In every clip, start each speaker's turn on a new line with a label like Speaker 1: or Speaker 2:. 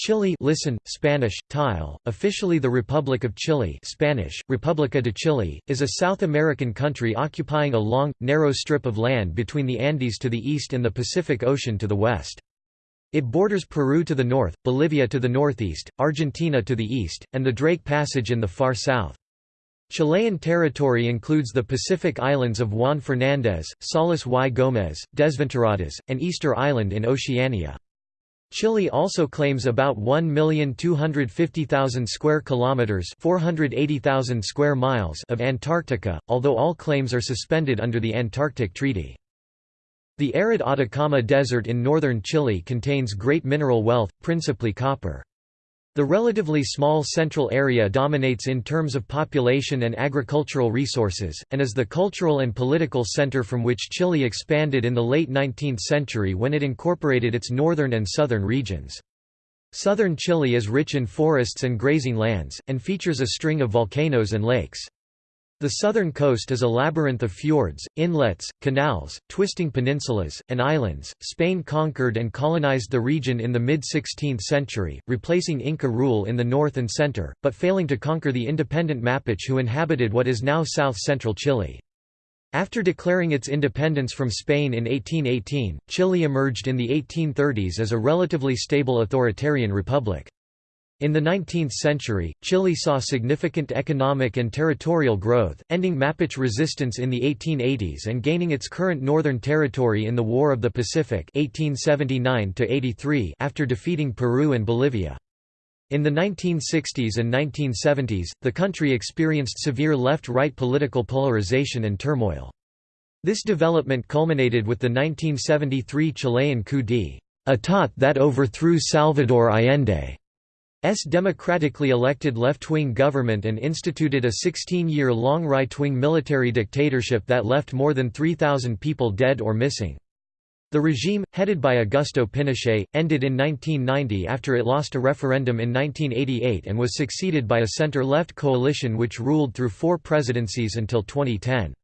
Speaker 1: Chile listen, Spanish, tile, officially the Republic of Chile Spanish, República de Chile, is a South American country occupying a long, narrow strip of land between the Andes to the east and the Pacific Ocean to the west. It borders Peru to the north, Bolivia to the northeast, Argentina to the east, and the Drake Passage in the far south. Chilean territory includes the Pacific islands of Juan Fernández, Salas y Gómez, Desventuradas, and Easter Island in Oceania. Chile also claims about 1,250,000 square kilometers, 480,000 square miles of Antarctica, although all claims are suspended under the Antarctic Treaty. The arid Atacama Desert in northern Chile contains great mineral wealth, principally copper. The relatively small central area dominates in terms of population and agricultural resources, and is the cultural and political center from which Chile expanded in the late 19th century when it incorporated its northern and southern regions. Southern Chile is rich in forests and grazing lands, and features a string of volcanoes and lakes. The southern coast is a labyrinth of fjords, inlets, canals, twisting peninsulas, and islands. Spain conquered and colonized the region in the mid 16th century, replacing Inca rule in the north and center, but failing to conquer the independent Mapuche who inhabited what is now south central Chile. After declaring its independence from Spain in 1818, Chile emerged in the 1830s as a relatively stable authoritarian republic. In the 19th century, Chile saw significant economic and territorial growth, ending Mapuche resistance in the 1880s and gaining its current northern territory in the War of the Pacific 1879 after defeating Peru and Bolivia. In the 1960s and 1970s, the country experienced severe left-right political polarization and turmoil. This development culminated with the 1973 Chilean coup d'état that overthrew Salvador Allende. S democratically elected left-wing government and instituted a 16-year-long right-wing military dictatorship that left more than 3,000 people dead or missing. The regime, headed by Augusto Pinochet, ended in 1990 after it lost a referendum in 1988 and was succeeded by a center-left coalition which ruled through four presidencies until 2010.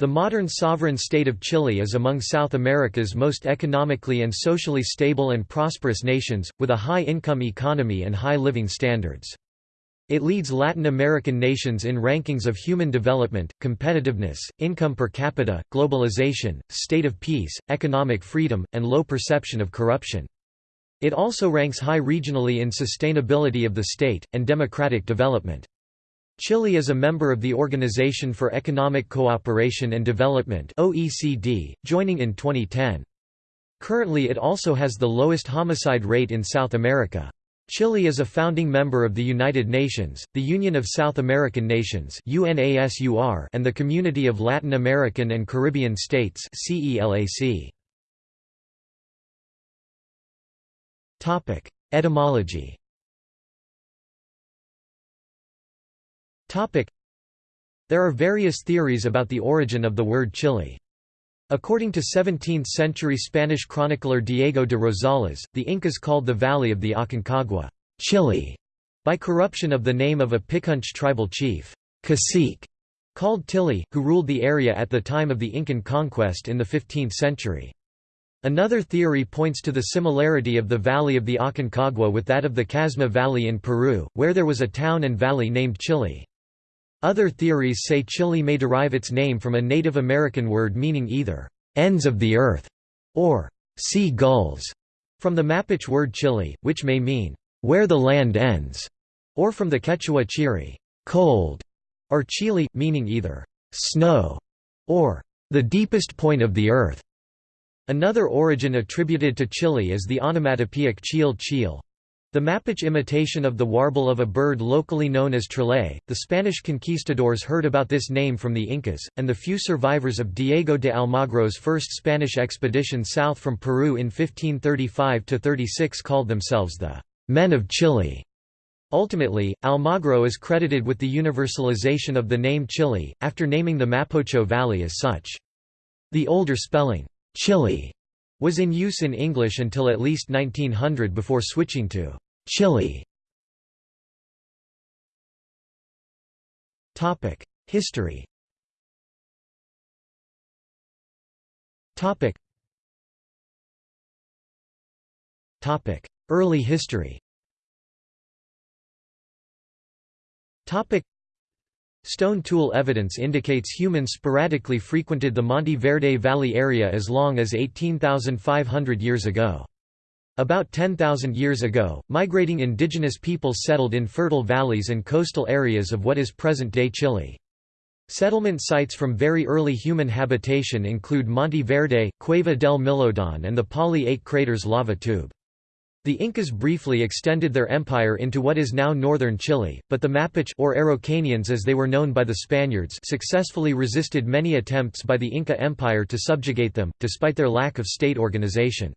Speaker 1: The modern sovereign state of Chile is among South America's most economically and socially stable and prosperous nations, with a high-income economy and high living standards. It leads Latin American nations in rankings of human development, competitiveness, income per capita, globalization, state of peace, economic freedom, and low perception of corruption. It also ranks high regionally in sustainability of the state, and democratic development. Chile is a member of the Organization for Economic Cooperation and Development (OECD), joining in 2010. Currently it also has the lowest homicide rate in South America. Chile is a founding member of the United Nations, the Union of South American Nations (UNASUR), and the Community of Latin American and Caribbean States (CELAC). Topic: Etymology There are various theories about the origin of the word Chile. According to 17th-century Spanish chronicler Diego de Rosales, the Incas called the valley of the Aconcagua, Chile, by corruption of the name of a Picunche tribal chief, cacique, called Tili, who ruled the area at the time of the Incan conquest in the 15th century. Another theory points to the similarity of the valley of the Aconcagua with that of the Casma Valley in Peru, where there was a town and valley named Chile. Other theories say Chile may derive its name from a Native American word meaning either, ends of the earth, or sea gulls, from the Mapuche word Chile, which may mean, where the land ends, or from the Quechua chiri, cold, or Chile, meaning either, snow, or the deepest point of the earth. Another origin attributed to Chile is the onomatopoeic chil chil, the Mapuche imitation of the warble of a bird locally known as trillay, the Spanish conquistadors heard about this name from the Incas, and the few survivors of Diego de Almagro's first Spanish expedition south from Peru in 1535–36 called themselves the «men of Chile». Ultimately, Almagro is credited with the universalization of the name Chile, after naming the Mapocho Valley as such. The older spelling, Chile, was in use in English until at least 1900 before switching to Chile. History. Early history Stone tool evidence indicates humans sporadically frequented the Monte Verde Valley area as long as 18,500 years ago. About 10,000 years ago, migrating indigenous peoples settled in fertile valleys and coastal areas of what is present-day Chile. Settlement sites from very early human habitation include Monte Verde, Cueva del Milodon and the Pali Aike crater's lava tube. The Incas briefly extended their empire into what is now northern Chile, but the Mapuche or Araucanians as they were known by the Spaniards successfully resisted many attempts by the Inca Empire to subjugate them, despite their lack of state organization.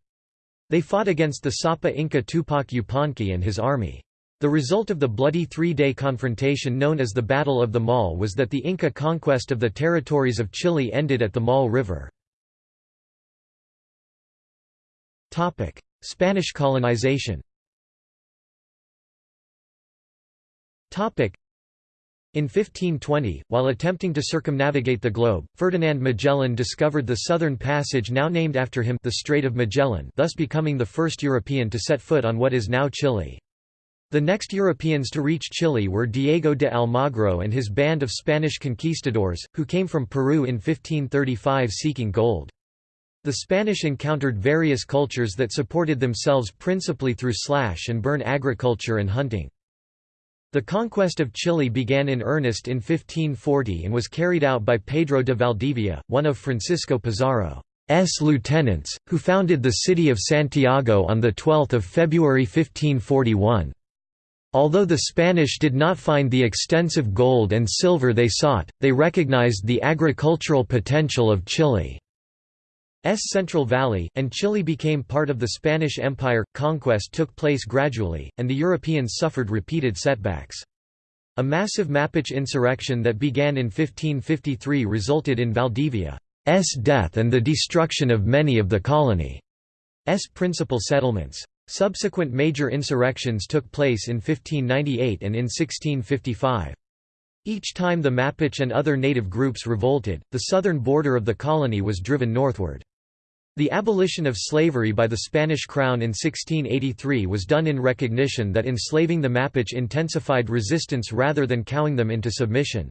Speaker 1: They fought against the Sapa Inca Tupac Yupanqui and his army. The result of the bloody three-day confrontation known as the Battle of the Maule was that the Inca conquest of the territories of Chile ended at the Maule River. Spanish colonization in 1520, while attempting to circumnavigate the globe, Ferdinand Magellan discovered the southern passage now named after him the Strait of Magellan thus becoming the first European to set foot on what is now Chile. The next Europeans to reach Chile were Diego de Almagro and his band of Spanish conquistadors, who came from Peru in 1535 seeking gold. The Spanish encountered various cultures that supported themselves principally through slash and burn agriculture and hunting. The conquest of Chile began in earnest in 1540 and was carried out by Pedro de Valdivia, one of Francisco Pizarro's lieutenants, who founded the city of Santiago on 12 February 1541. Although the Spanish did not find the extensive gold and silver they sought, they recognized the agricultural potential of Chile. S Central Valley, and Chile became part of the Spanish Empire. Conquest took place gradually, and the Europeans suffered repeated setbacks. A massive Mapuche insurrection that began in 1553 resulted in Valdivia's death and the destruction of many of the colony's principal settlements. Subsequent major insurrections took place in 1598 and in 1655. Each time the Mapuche and other native groups revolted, the southern border of the colony was driven northward. The abolition of slavery by the Spanish crown in 1683 was done in recognition that enslaving the Mapuche intensified resistance rather than cowing them into submission.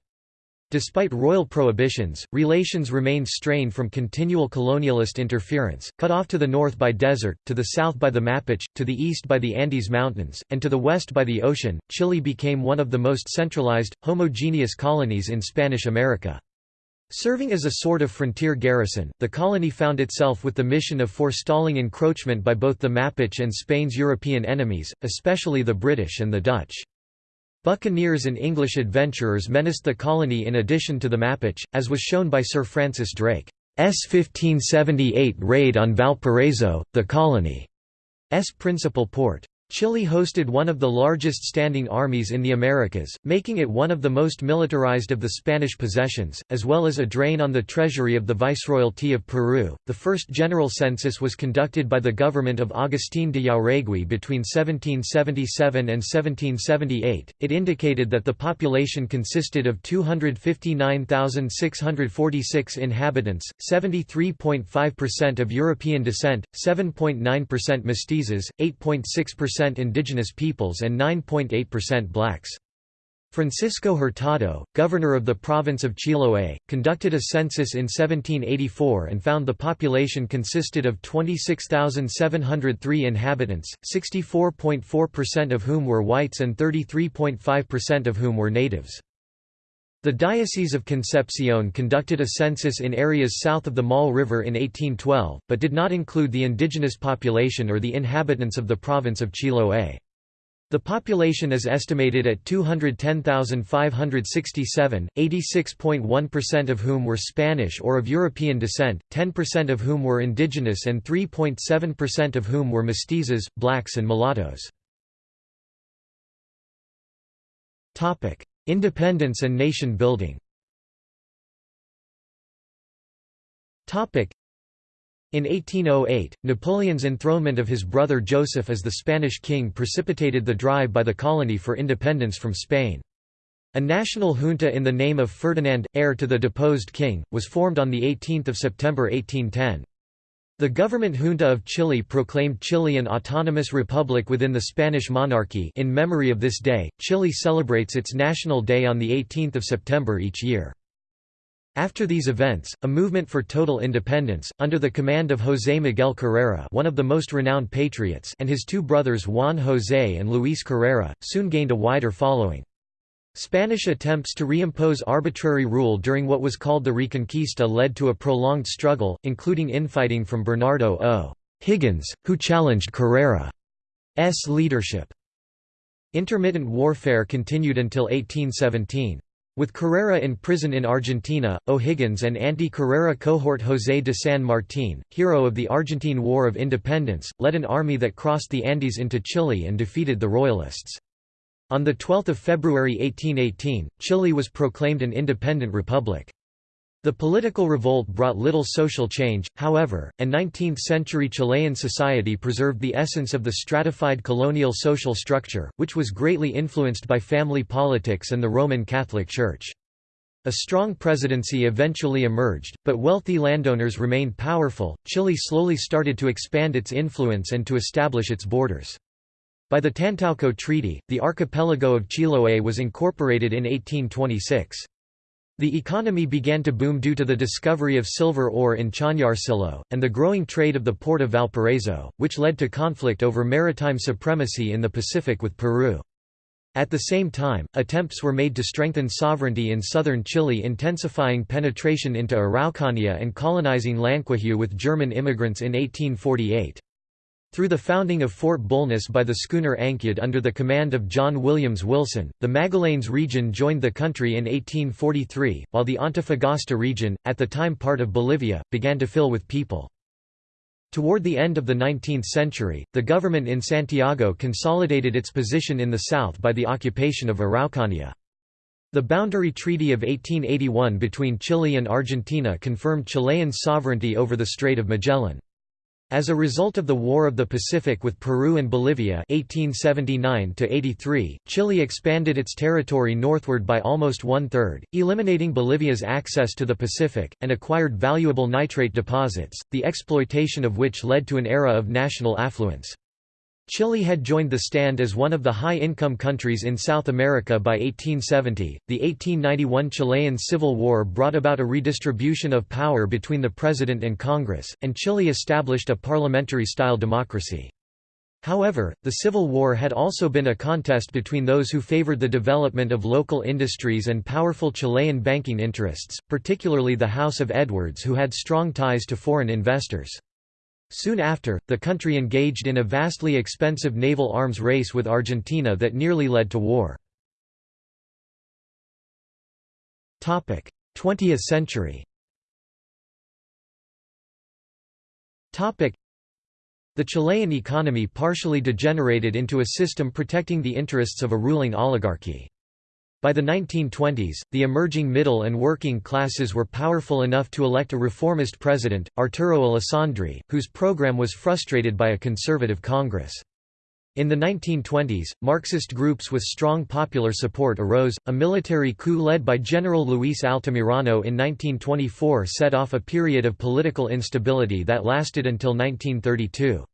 Speaker 1: Despite royal prohibitions, relations remained strained from continual colonialist interference, cut off to the north by desert, to the south by the Mapuche, to the east by the Andes Mountains, and to the west by the ocean. Chile became one of the most centralized, homogeneous colonies in Spanish America. Serving as a sort of frontier garrison, the colony found itself with the mission of forestalling encroachment by both the Mapuche and Spain's European enemies, especially the British and the Dutch. Buccaneers and English adventurers menaced the colony in addition to the Mapuche, as was shown by Sir Francis Drake's 1578 raid on Valparaiso, the colony's principal port. Chile hosted one of the largest standing armies in the Americas, making it one of the most militarized of the Spanish possessions, as well as a drain on the treasury of the Viceroyalty of Peru. The first general census was conducted by the government of Agustín de Jauregui between 1777 and 1778. It indicated that the population consisted of 259,646 inhabitants, 73.5% of European descent, 7.9% mestizos, 8.6% indigenous peoples and 9.8% blacks. Francisco Hurtado, governor of the province of Chiloé, conducted a census in 1784 and found the population consisted of 26,703 inhabitants, 64.4% of whom were whites and 33.5% of whom were natives. The Diocese of Concepcion conducted a census in areas south of the Maule River in 1812, but did not include the indigenous population or the inhabitants of the province of Chiloé. The population is estimated at 210,567, 86.1% of whom were Spanish or of European descent, 10% of whom were indigenous and 3.7% of whom were mestizos, blacks and mulattoes. Independence and nation building in 1808, Napoleon's enthronement of his brother Joseph as the Spanish king precipitated the drive by the colony for independence from Spain. A national junta in the name of Ferdinand, heir to the deposed king, was formed on 18 September 1810. The government junta of Chile proclaimed Chile an autonomous republic within the Spanish monarchy in memory of this day, Chile celebrates its National Day on 18 September each year. After these events, a movement for total independence, under the command of José Miguel Carrera one of the most renowned patriots and his two brothers Juan José and Luis Carrera, soon gained a wider following. Spanish attempts to reimpose arbitrary rule during what was called the Reconquista led to a prolonged struggle, including infighting from Bernardo O'Higgins, who challenged Carrera's leadership. Intermittent warfare continued until 1817. With Carrera in prison in Argentina, O'Higgins and anti-Carrera cohort José de San Martín, hero of the Argentine War of Independence, led an army that crossed the Andes into Chile and defeated the Royalists. On 12 February 1818, Chile was proclaimed an independent republic. The political revolt brought little social change, however, and 19th-century Chilean society preserved the essence of the stratified colonial social structure, which was greatly influenced by family politics and the Roman Catholic Church. A strong presidency eventually emerged, but wealthy landowners remained powerful. Chile slowly started to expand its influence and to establish its borders. By the Tantauco Treaty, the archipelago of Chiloé was incorporated in 1826. The economy began to boom due to the discovery of silver ore in Chañarcillo, and the growing trade of the port of Valparaiso, which led to conflict over maritime supremacy in the Pacific with Peru. At the same time, attempts were made to strengthen sovereignty in southern Chile intensifying penetration into Araucania and colonizing Llanquihue with German immigrants in 1848. Through the founding of Fort Bulnes by the schooner Ancud under the command of John Williams Wilson, the Magallanes region joined the country in 1843, while the Antofagasta region, at the time part of Bolivia, began to fill with people. Toward the end of the 19th century, the government in Santiago consolidated its position in the south by the occupation of Araucania. The Boundary Treaty of 1881 between Chile and Argentina confirmed Chilean sovereignty over the Strait of Magellan. As a result of the War of the Pacific with Peru and Bolivia 1879 Chile expanded its territory northward by almost one-third, eliminating Bolivia's access to the Pacific, and acquired valuable nitrate deposits, the exploitation of which led to an era of national affluence. Chile had joined the stand as one of the high-income countries in South America by 1870. The 1891 Chilean Civil War brought about a redistribution of power between the president and Congress, and Chile established a parliamentary-style democracy. However, the Civil War had also been a contest between those who favored the development of local industries and powerful Chilean banking interests, particularly the House of Edwards who had strong ties to foreign investors. Soon after, the country engaged in a vastly expensive naval arms race with Argentina that nearly led to war. 20th century The Chilean economy partially degenerated into a system protecting the interests of a ruling oligarchy. By the 1920s, the emerging middle and working classes were powerful enough to elect a reformist president, Arturo Alessandri, whose program was frustrated by a conservative Congress. In the 1920s, Marxist groups with strong popular support arose. A military coup led by General Luis Altamirano in 1924 set off a period of political instability that lasted until 1932.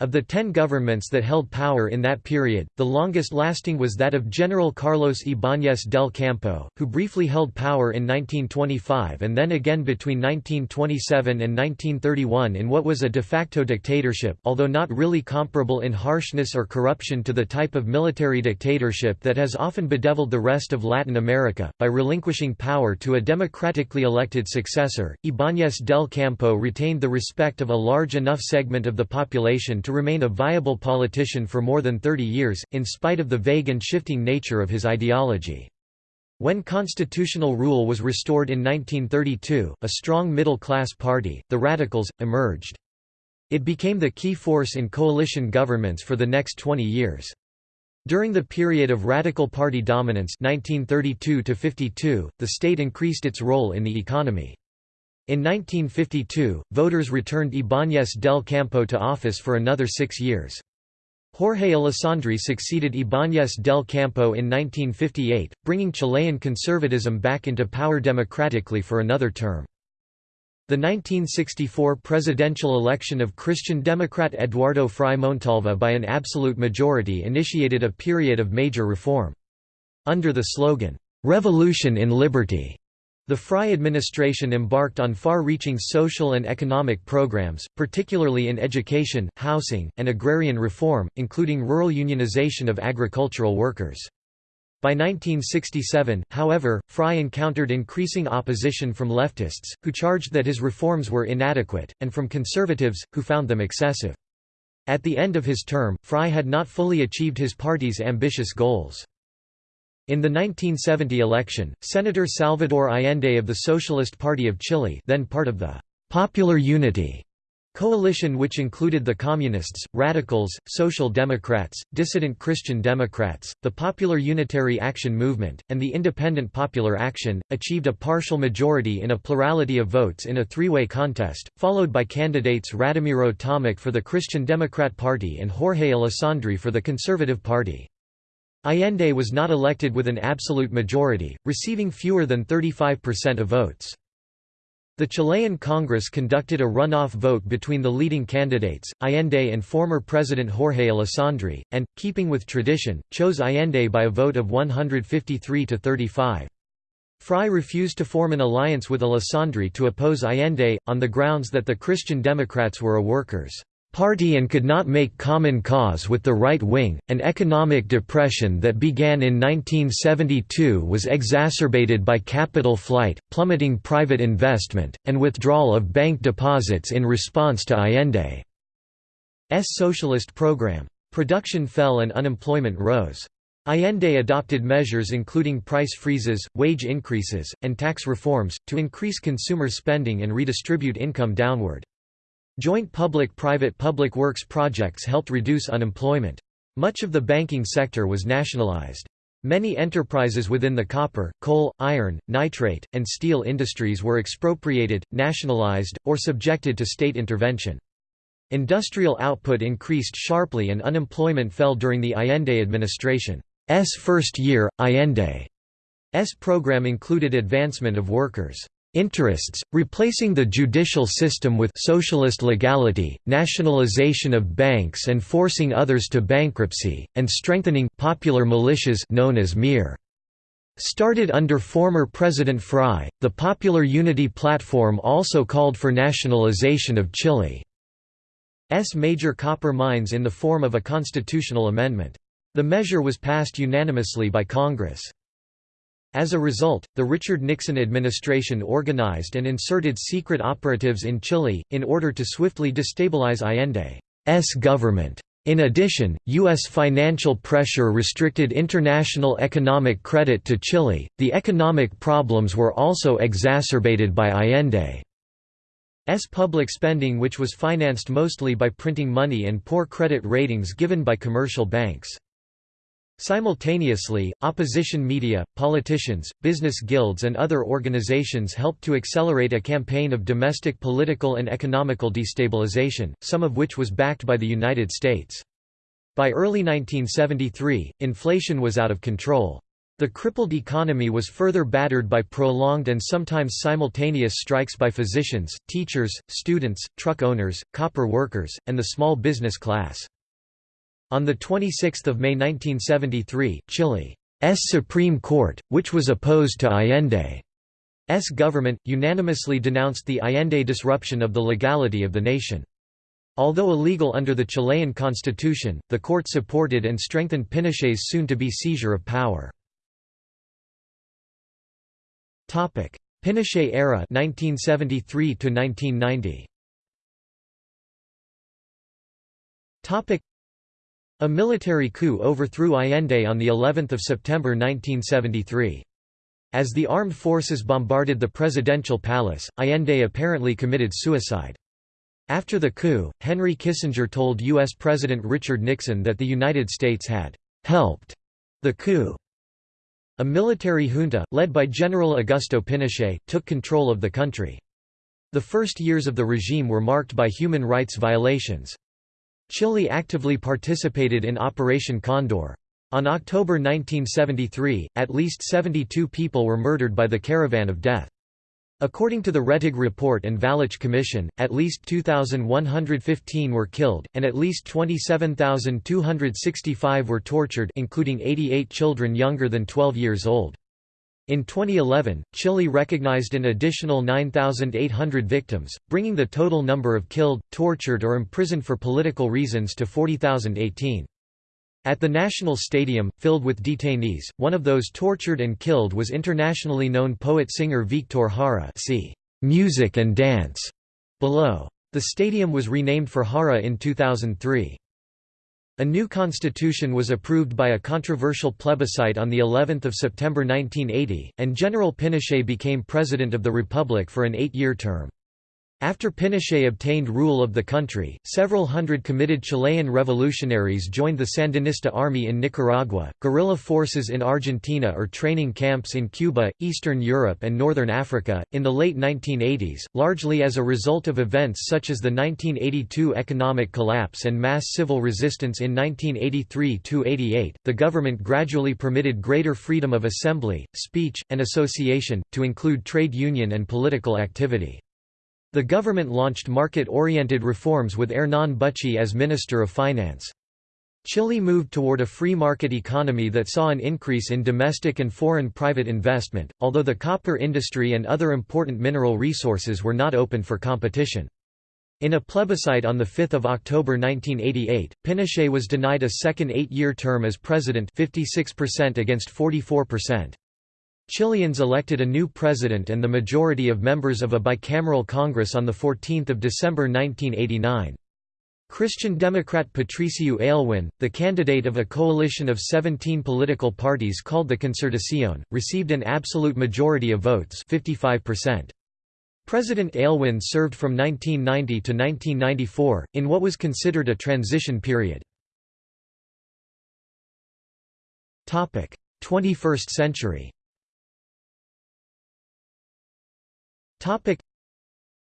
Speaker 1: Of the ten governments that held power in that period, the longest-lasting was that of General Carlos Ibáñez del Campo, who briefly held power in 1925 and then again between 1927 and 1931 in what was a de facto dictatorship although not really comparable in harshness or corruption to the type of military dictatorship that has often bedeviled the rest of Latin America. By relinquishing power to a democratically elected successor, Ibáñez del Campo retained the respect of a large enough segment of the population to remain a viable politician for more than 30 years, in spite of the vague and shifting nature of his ideology. When constitutional rule was restored in 1932, a strong middle-class party, the Radicals, emerged. It became the key force in coalition governments for the next 20 years. During the period of Radical Party dominance 1932 the state increased its role in the economy. In 1952, voters returned Ibáñez del Campo to office for another six years. Jorge Alessandri succeeded Ibáñez del Campo in 1958, bringing Chilean conservatism back into power democratically for another term. The 1964 presidential election of Christian Democrat Eduardo Frei Montalva by an absolute majority initiated a period of major reform. Under the slogan, "'Revolution in Liberty' The Frei administration embarked on far-reaching social and economic programs, particularly in education, housing, and agrarian reform, including rural unionization of agricultural workers. By 1967, however, Frei encountered increasing opposition from leftists, who charged that his reforms were inadequate, and from conservatives, who found them excessive. At the end of his term, Frei had not fully achieved his party's ambitious goals. In the 1970 election, Senator Salvador Allende of the Socialist Party of Chile then part of the «Popular Unity» coalition which included the Communists, Radicals, Social Democrats, Dissident Christian Democrats, the Popular Unitary Action Movement, and the Independent Popular Action, achieved a partial majority in a plurality of votes in a three-way contest, followed by candidates Radomiro Tomic for the Christian Democrat Party and Jorge Alessandri for the Conservative Party. Allende was not elected with an absolute majority, receiving fewer than 35% of votes. The Chilean Congress conducted a runoff vote between the leading candidates, Allende and former President Jorge Alessandri, and, keeping with tradition, chose Allende by a vote of 153 to 35. Frei refused to form an alliance with Alessandri to oppose Allende, on the grounds that the Christian Democrats were a workers' party and could not make common cause with the right wing. An economic depression that began in 1972 was exacerbated by capital flight, plummeting private investment, and withdrawal of bank deposits in response to Allende's socialist program. Production fell and unemployment rose. Allende adopted measures including price freezes, wage increases, and tax reforms, to increase consumer spending and redistribute income downward. Joint public-private public works projects helped reduce unemployment. Much of the banking sector was nationalized. Many enterprises within the copper, coal, iron, nitrate, and steel industries were expropriated, nationalized, or subjected to state intervention. Industrial output increased sharply and unemployment fell during the Allende administration's first year. Allende's program included advancement of workers' interests, replacing the judicial system with socialist legality, nationalization of banks and forcing others to bankruptcy, and strengthening popular militias known as MIR. Started under former President Frei, the Popular Unity Platform also called for nationalization of Chile's major copper mines in the form of a constitutional amendment. The measure was passed unanimously by Congress. As a result, the Richard Nixon administration organized and inserted secret operatives in Chile, in order to swiftly destabilize Allende's government. In addition, U.S. financial pressure restricted international economic credit to Chile. The economic problems were also exacerbated by Allende's public spending, which was financed mostly by printing money and poor credit ratings given by commercial banks. Simultaneously, opposition media, politicians, business guilds and other organizations helped to accelerate a campaign of domestic political and economical destabilization, some of which was backed by the United States. By early 1973, inflation was out of control. The crippled economy was further battered by prolonged and sometimes simultaneous strikes by physicians, teachers, students, truck owners, copper workers, and the small business class. On 26 May 1973, Chile's Supreme Court, which was opposed to Allende's government, unanimously denounced the Allende disruption of the legality of the nation. Although illegal under the Chilean constitution, the court supported and strengthened Pinochet's soon-to-be seizure of power. Pinochet era 1973 1990. A military coup overthrew Allende on the 11th of September 1973. As the armed forces bombarded the presidential palace, Allende apparently committed suicide. After the coup, Henry Kissinger told U.S. President Richard Nixon that the United States had «helped» the coup. A military junta, led by General Augusto Pinochet, took control of the country. The first years of the regime were marked by human rights violations. Chile actively participated in Operation Condor. On October 1973, at least 72 people were murdered by the Caravan of Death. According to the Rettig Report and Valech Commission, at least 2,115 were killed, and at least 27,265 were tortured including 88 children younger than 12 years old. In 2011, Chile recognized an additional 9,800 victims, bringing the total number of killed, tortured or imprisoned for political reasons to 40,018. At the National Stadium, filled with detainees, one of those tortured and killed was internationally known poet-singer Victor Jara see Music and Dance below. The stadium was renamed for Jara in 2003. A new constitution was approved by a controversial plebiscite on the 11th of September 1980, and General Pinochet became president of the republic for an eight-year term. After Pinochet obtained rule of the country, several hundred committed Chilean revolutionaries joined the Sandinista army in Nicaragua, guerrilla forces in Argentina or training camps in Cuba, Eastern Europe and Northern Africa. In the late 1980s, largely as a result of events such as the 1982 economic collapse and mass civil resistance in 1983–88, the government gradually permitted greater freedom of assembly, speech, and association, to include trade union and political activity. The government launched market-oriented reforms with Hernán Büchi as Minister of Finance. Chile moved toward a free market economy that saw an increase in domestic and foreign private investment, although the copper industry and other important mineral resources were not open for competition. In a plebiscite on 5 October 1988, Pinochet was denied a second eight-year term as president 56% against 44%. Chileans elected a new president and the majority of members of a bicameral Congress on 14 December 1989. Christian Democrat Patricio Aylwin, the candidate of a coalition of 17 political parties called the Concertación, received an absolute majority of votes 55%. President Aylwin served from 1990 to 1994, in what was considered a transition period. 21st century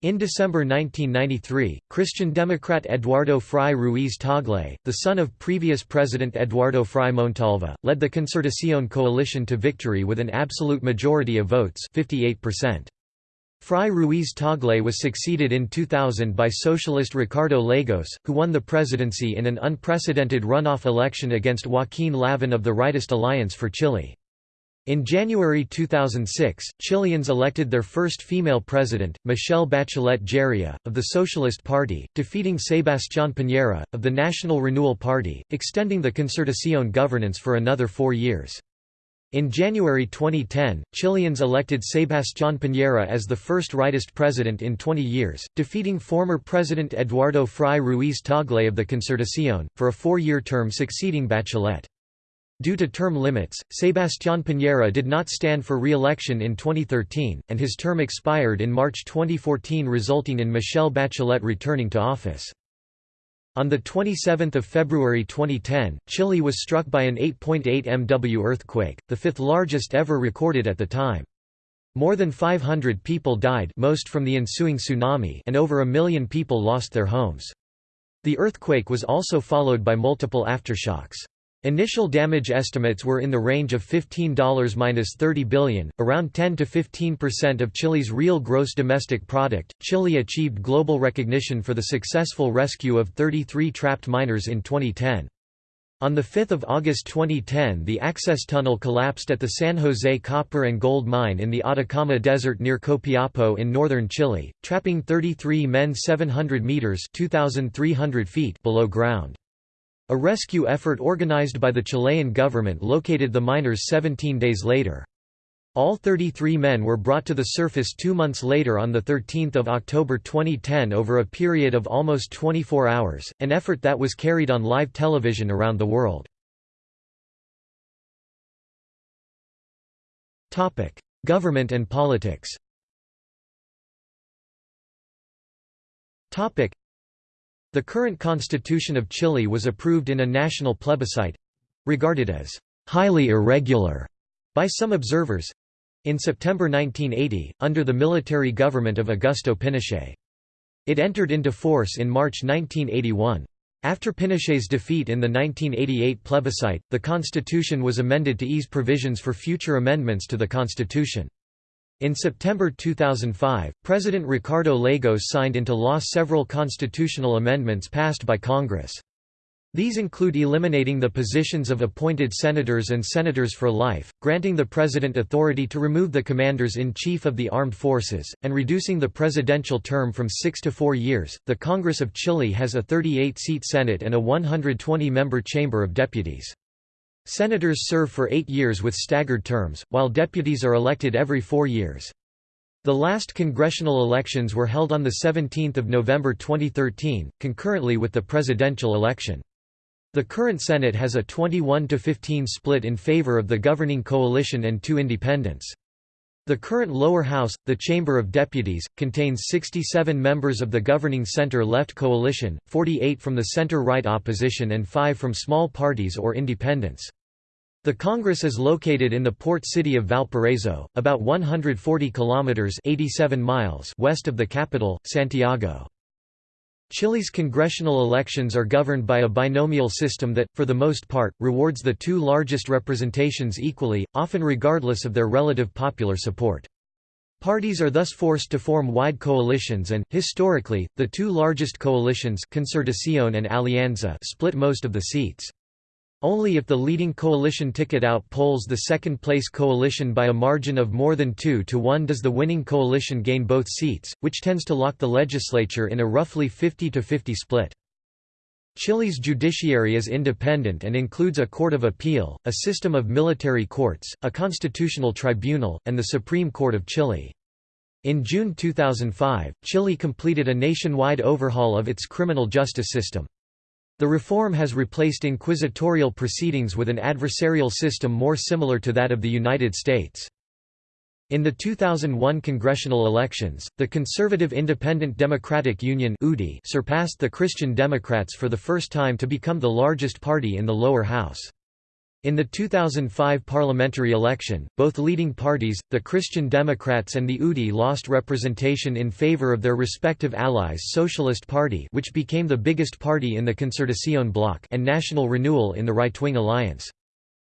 Speaker 1: In December 1993, Christian Democrat Eduardo Frei Ruiz Tagle, the son of previous President Eduardo Frei Montalva, led the Concertación coalition to victory with an absolute majority of votes 58%. Frei Ruiz Tagle was succeeded in 2000 by socialist Ricardo Lagos, who won the presidency in an unprecedented runoff election against Joaquín Lavín of the Rightist Alliance for Chile. In January 2006, Chileans elected their first female president, Michelle Bachelet Jeria, of the Socialist Party, defeating Sebastián Piñera, of the National Renewal Party, extending the Concertación governance for another four years. In January 2010, Chileans elected Sebastián Piñera as the first rightist president in 20 years, defeating former President Eduardo Frei Ruiz Tagle of the Concertación, for a four-year term succeeding Bachelet. Due to term limits, Sebastián Piñera did not stand for re-election in 2013, and his term expired in March 2014 resulting in Michelle Bachelet returning to office. On 27 February 2010, Chile was struck by an 8.8 MW earthquake, the fifth largest ever recorded at the time. More than 500 people died most from the ensuing tsunami and over a million people lost their homes. The earthquake was also followed by multiple aftershocks. Initial damage estimates were in the range of $15–30 billion, around 10 to 15% of Chile's real gross domestic product. Chile achieved global recognition for the successful rescue of 33 trapped miners in 2010. On 5 August 2010 the access tunnel collapsed at the San Jose copper and gold mine in the Atacama Desert near Copiapo in northern Chile, trapping 33 men 700 meters 2,300 feet below ground. A rescue effort organized by the Chilean government located the miners 17 days later. All 33 men were brought to the surface two months later on 13 October 2010 over a period of almost 24 hours, an effort that was carried on live television around the world. Government and politics the current constitution of Chile was approved in a national plebiscite—regarded as «highly irregular» by some observers, in September 1980, under the military government of Augusto Pinochet. It entered into force in March 1981. After Pinochet's defeat in the 1988 plebiscite, the constitution was amended to ease provisions for future amendments to the constitution. In September 2005, President Ricardo Lagos signed into law several constitutional amendments passed by Congress. These include eliminating the positions of appointed senators and senators for life, granting the president authority to remove the commanders-in-chief of the armed forces, and reducing the presidential term from six to four years. The Congress of Chile has a 38-seat Senate and a 120-member Chamber of Deputies. Senators serve for eight years with staggered terms, while deputies are elected every four years. The last congressional elections were held on 17 November 2013, concurrently with the presidential election. The current Senate has a 21 to 15 split in favor of the governing coalition and two independents. The current lower house, the Chamber of Deputies, contains 67 members of the governing center-left coalition, 48 from the center-right opposition and 5 from small parties or independents. The Congress is located in the port city of Valparaiso, about 140 kilometers (87 miles) west of the capital, Santiago. Chile's congressional elections are governed by a binomial system that, for the most part, rewards the two largest representations equally, often regardless of their relative popular support. Parties are thus forced to form wide coalitions and, historically, the two largest coalitions Concertación and Alianza split most of the seats. Only if the leading coalition ticket outpolls the second-place coalition by a margin of more than 2 to 1 does the winning coalition gain both seats, which tends to lock the legislature in a roughly fifty-to-fifty split. Chile's judiciary is independent and includes a court of appeal, a system of military courts, a constitutional tribunal, and the Supreme Court of Chile. In June 2005, Chile completed a nationwide overhaul of its criminal justice system. The reform has replaced inquisitorial proceedings with an adversarial system more similar to that of the United States. In the 2001 congressional elections, the conservative Independent Democratic Union surpassed the Christian Democrats for the first time to become the largest party in the lower house. In the 2005 parliamentary election, both leading parties, the Christian Democrats and the UDI lost representation in favor of their respective allies Socialist Party which became the biggest party in the Concertación bloc and National Renewal in the right-wing alliance.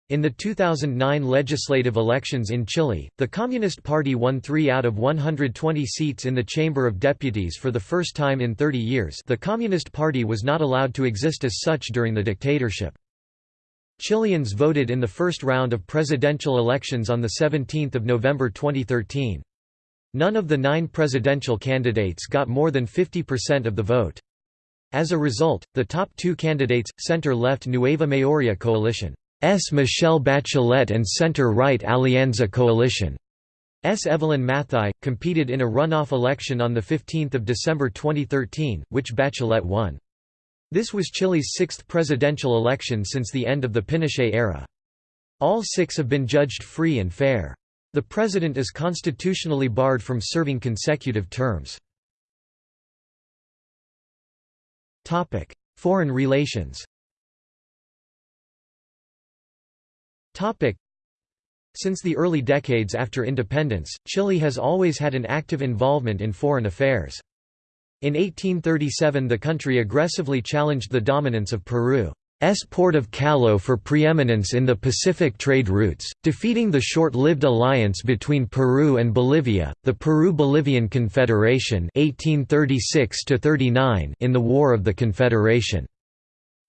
Speaker 1: In the 2009 legislative elections in Chile, the Communist Party won 3 out of 120 seats in the Chamber of Deputies for the first time in 30 years the Communist Party was not allowed to exist as such during the dictatorship. Chileans voted in the first round of presidential elections on 17 November 2013. None of the nine presidential candidates got more than 50% of the vote. As a result, the top two candidates, center-left Nueva Mayoría coalition, S. Michelle Bachelet and center-right Alianza coalition, S. Evelyn Matthei, competed in a runoff election on 15 December 2013, which Bachelet won. This was Chile's sixth presidential election since the end of the Pinochet era. All six have been judged free and fair. The president is constitutionally barred from serving consecutive terms. Foreign relations Since the early decades after independence, Chile has always had an active involvement in foreign affairs. In 1837 the country aggressively challenged the dominance of Peru's port of Callao for preeminence in the Pacific trade routes, defeating the short-lived alliance between Peru and Bolivia, the Peru-Bolivian Confederation 1836 in the War of the Confederation.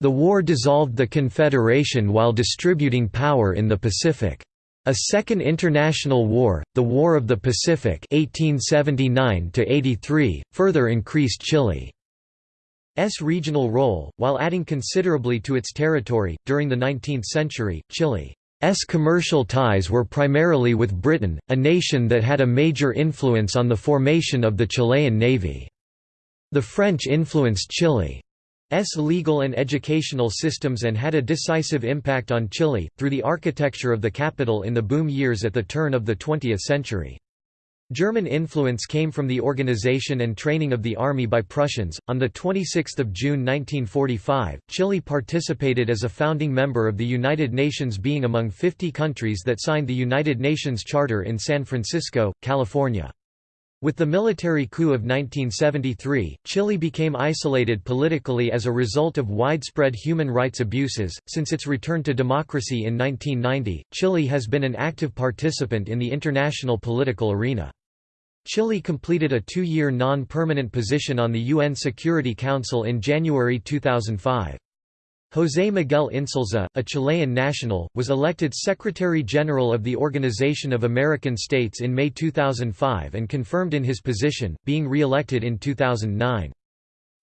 Speaker 1: The war dissolved the Confederation while distributing power in the Pacific. A Second International War, the War of the Pacific 1879 further increased Chile's regional role, while adding considerably to its territory. During the 19th century, Chile's commercial ties were primarily with Britain, a nation that had a major influence on the formation of the Chilean Navy. The French influenced Chile S legal and educational systems and had a decisive impact on Chile, through the architecture of the capital in the boom years at the turn of the 20th century. German influence came from the organization and training of the army by Prussians. On the 26th of June 1945, Chile participated as a founding member of the United Nations being among 50 countries that signed the United Nations Charter in San Francisco, California. With the military coup of 1973, Chile became isolated politically as a result of widespread human rights abuses. Since its return to democracy in 1990, Chile has been an active participant in the international political arena. Chile completed a two-year non-permanent position on the UN Security Council in January 2005. José Miguel Insulza, a Chilean national, was elected Secretary-General of the Organization of American States in May 2005 and confirmed in his position, being re-elected in 2009.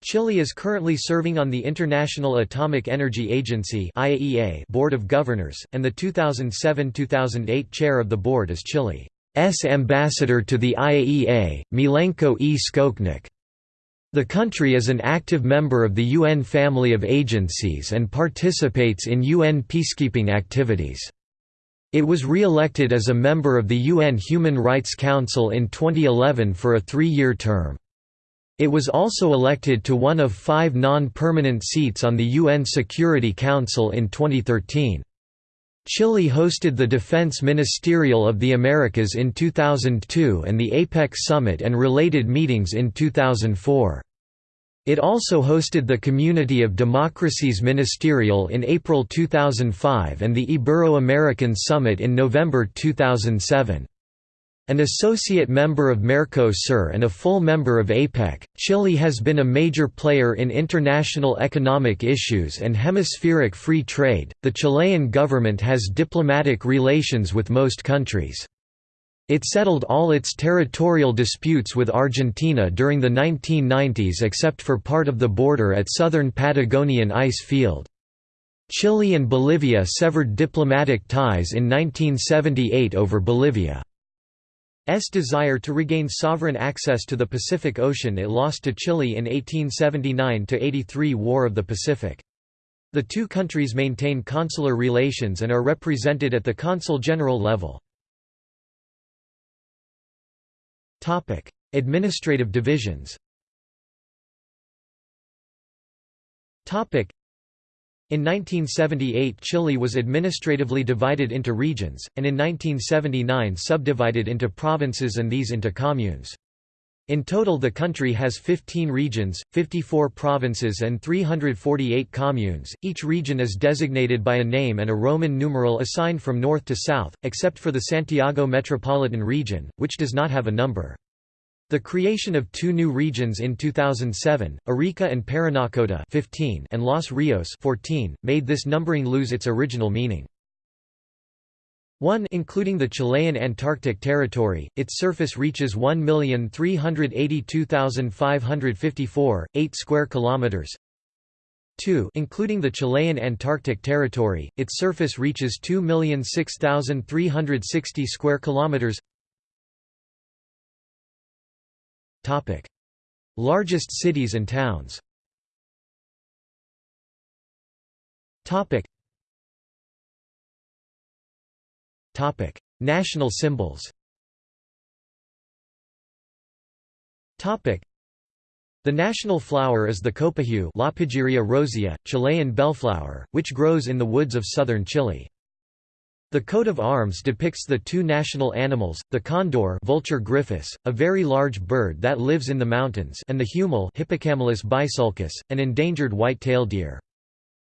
Speaker 1: Chile is currently serving on the International Atomic Energy Agency IAEA Board of Governors, and the 2007–2008 chair of the board is Chile's ambassador to the IAEA, Milenko E. Skoknic. The country is an active member of the UN family of agencies and participates in UN peacekeeping activities. It was re-elected as a member of the UN Human Rights Council in 2011 for a three-year term. It was also elected to one of five non-permanent seats on the UN Security Council in 2013. Chile hosted the Defense Ministerial of the Americas in 2002 and the APEC Summit and related meetings in 2004. It also hosted the Community of Democracies Ministerial in April 2005 and the Ibero-American Summit in November 2007. An associate member of Mercosur and a full member of APEC, Chile has been a major player in international economic issues and hemispheric free trade. The Chilean government has diplomatic relations with most countries. It settled all its territorial disputes with Argentina during the 1990s except for part of the border at southern Patagonian ice field. Chile and Bolivia severed diplomatic ties in 1978 over Bolivia. S desire to regain sovereign access to the Pacific Ocean it lost to Chile in 1879–83 War of the Pacific. The two countries maintain consular relations and are represented at the consul general level. Administrative divisions in 1978 Chile was administratively divided into regions, and in 1979 subdivided into provinces and these into communes. In total the country has 15 regions, 54 provinces and 348 communes, each region is designated by a name and a Roman numeral assigned from north to south, except for the Santiago Metropolitan Region, which does not have a number. The creation of two new regions in 2007, Arica and Parinacota 15 and Los Rios 14, made this numbering lose its original meaning. 1 Including the Chilean Antarctic Territory, its surface reaches 1,382,554, 8 square kilometers. 2 Including the Chilean Antarctic Territory, its surface reaches 2,006,360 square kilometers. Topic: Largest cities and towns. Topic. Topic: National symbols. Topic: The national flower is the copihue Lapageria rosea, Chilean bellflower, which grows in the woods of southern Chile. The coat of arms depicts the two national animals, the condor Vultur gryphus, a very large bird that lives in the mountains and the huemul Hippocamelus bisulcus, an endangered white-tailed deer.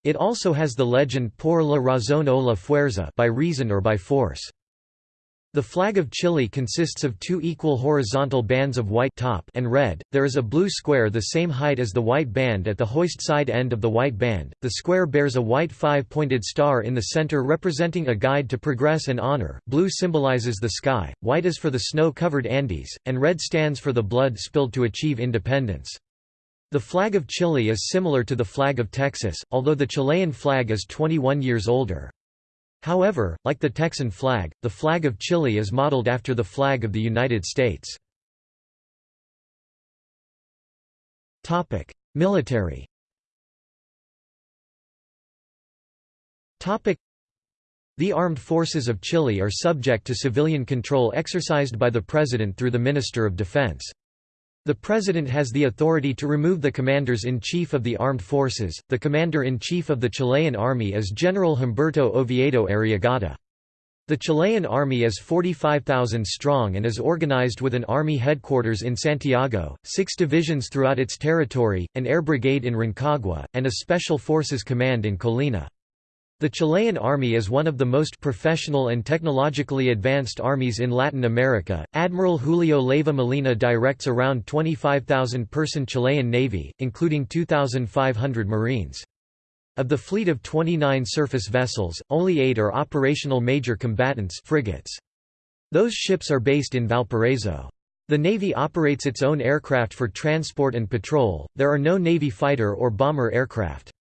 Speaker 1: It also has the legend por la razón o la fuerza by reason or by force. The flag of Chile consists of two equal horizontal bands of white top and red. There is a blue square the same height as the white band at the hoist side end of the white band. The square bears a white five-pointed star in the center representing a guide to progress and honor. Blue symbolizes the sky, white is for the snow-covered Andes, and red stands for the blood spilled to achieve independence. The flag of Chile is similar to the flag of Texas, although the Chilean flag is 21 years older. However, like the Texan flag, the flag of Chile is modeled after the flag of the United States. Military The armed forces of Chile are subject to civilian control exercised by the President through the Minister of Defense. The President has the authority to remove the Commanders-in-Chief of the Armed Forces. The Commander-in-Chief of the Chilean Army is General Humberto Oviedo Arriagada. The Chilean army is 45,000 strong and is organized with an army headquarters in Santiago, six divisions throughout its territory, an air brigade in Rancagua, and a special forces command in Colina. The Chilean army is one of the most professional and technologically advanced armies in Latin America. Admiral Julio Leiva Molina directs around 25,000 person Chilean navy, including 2,500 marines. Of the fleet of 29 surface vessels, only eight are operational major combatants frigates. Those ships are based in Valparaiso. The Navy operates its own aircraft for transport and patrol, there are no Navy fighter or bomber aircraft.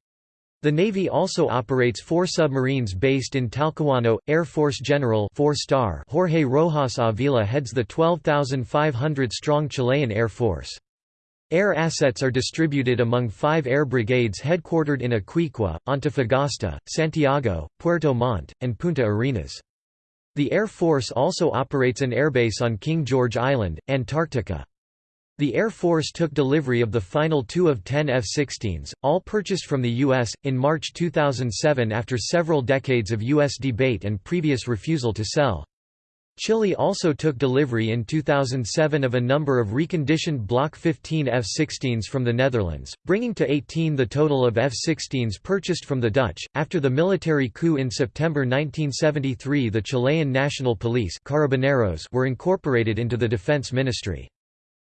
Speaker 1: The Navy also operates four submarines based in Talcahuano. Air Force General 4 star Jorge Rojas Avila heads the 12,500-strong Chilean Air Force. Air assets are distributed among five air brigades headquartered in Iquique, Antofagasta, Santiago, Puerto Montt, and Punta Arenas. The Air Force also operates an airbase on King George Island, Antarctica. The Air Force took delivery of the final two of ten F-16s, all purchased from the U.S., in March 2007 after several decades of U.S. debate and previous refusal to sell. Chile also took delivery in 2007 of a number of reconditioned Block 15 F-16s from the Netherlands, bringing to 18 the total of F-16s purchased from the Dutch. After the military coup in September 1973 the Chilean National Police Carabineros were incorporated into the Defense Ministry.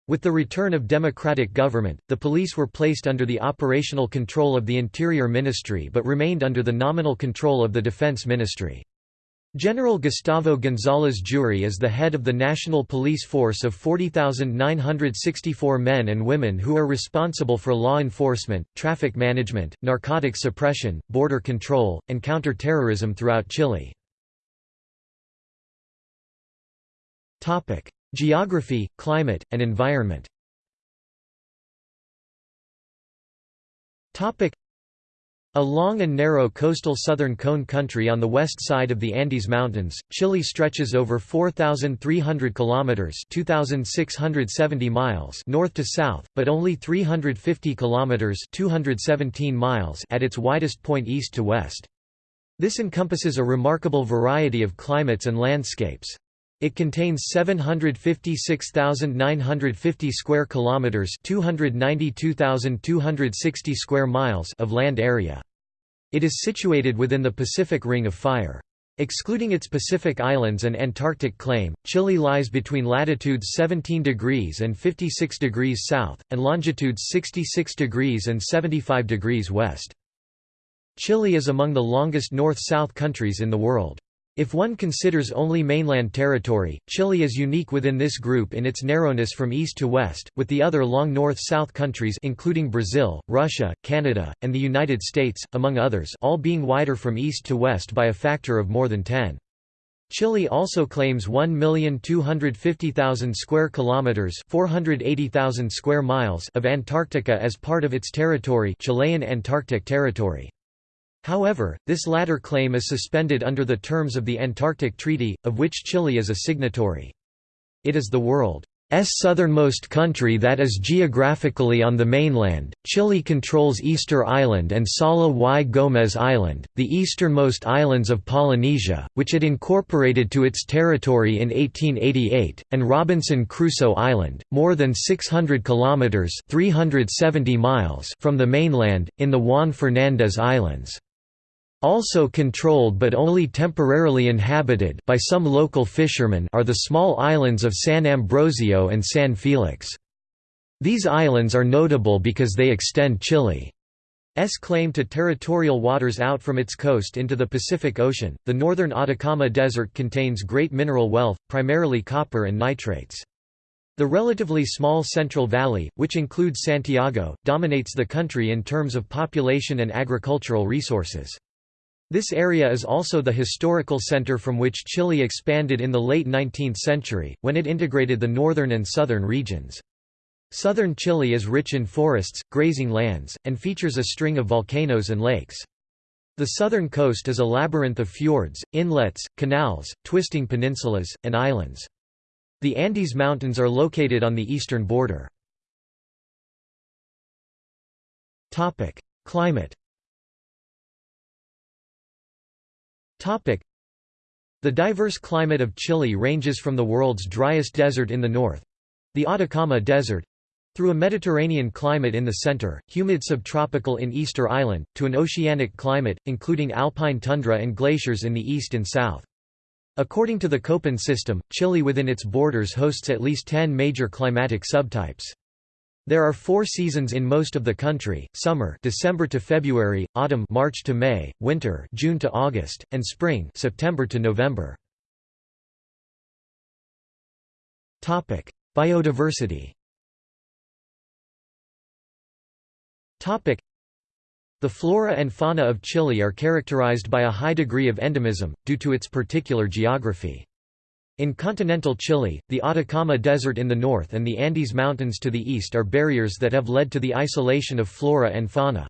Speaker 1: With the return of democratic government, the police were placed under the operational control of the Interior Ministry but remained under the nominal control of the Defense Ministry. General Gustavo González Juri is the head of the National Police Force of 40,964 men and women who are responsible for law enforcement, traffic management, narcotics suppression, border control, and counter-terrorism throughout Chile. Geography, climate, and environment a long and narrow coastal southern cone country on the west side of the Andes Mountains, Chile stretches over 4,300 kilometers (2,670 miles) north to south, but only 350 kilometers (217 miles) at its widest point east to west. This encompasses a remarkable variety of climates and landscapes. It contains 756,950 square kilometers, 292,260 square miles of land area. It is situated within the Pacific Ring of Fire. Excluding its Pacific Islands and Antarctic claim, Chile lies between latitudes 17 degrees and 56 degrees south, and longitudes 66 degrees and 75 degrees west. Chile is among the longest north-south countries in the world. If one considers only mainland territory, Chile is unique within this group in its narrowness from east to west, with the other long north-south countries including Brazil, Russia, Canada, and the United States, among others all being wider from east to west by a factor of more than 10. Chile also claims 1,250,000 square kilometers, 480,000 square miles of Antarctica as part of its territory, Chilean Antarctic Territory. However, this latter claim is suspended under the terms of the Antarctic Treaty, of which Chile is a signatory. It is the world's southernmost country that is geographically on the mainland. Chile controls Easter Island and Sala y Gómez Island, the easternmost islands of Polynesia, which it incorporated to its territory in 1888, and Robinson Crusoe Island, more than 600 kilometers (370 miles) from the mainland in the Juan Fernández Islands. Also controlled but only temporarily inhabited by some local fishermen are the small islands of San Ambrosio and San Felix. These islands are notable because they extend Chile's claim to territorial waters out from its coast into the Pacific Ocean. The northern Atacama Desert contains great mineral wealth, primarily copper and nitrates. The relatively small Central Valley, which includes Santiago, dominates the country in terms of population and agricultural resources. This area is also the historical center from which Chile expanded in the late 19th century, when it integrated the northern and southern regions. Southern Chile is rich in forests, grazing lands, and features a string of volcanoes and lakes. The southern coast is a labyrinth of fjords, inlets, canals, twisting peninsulas, and islands. The Andes Mountains are located on the eastern border. Climate The diverse climate of Chile ranges from the world's driest desert in the north—the Atacama Desert, through a Mediterranean climate in the center, humid subtropical in Easter Island, to an oceanic climate, including alpine tundra and glaciers in the east and south. According to the Köppen system, Chile within its borders hosts at least 10 major climatic subtypes. There are four seasons in most of the country, summer December to February, autumn March to May, winter June to August, and spring September to November. Topic: Biodiversity Topic: the flora and fauna of Chile are characterized by a high degree of endemism, due to its particular geography. In continental Chile, the Atacama Desert in the north and the Andes Mountains to the east are barriers that have led to the isolation of flora and fauna.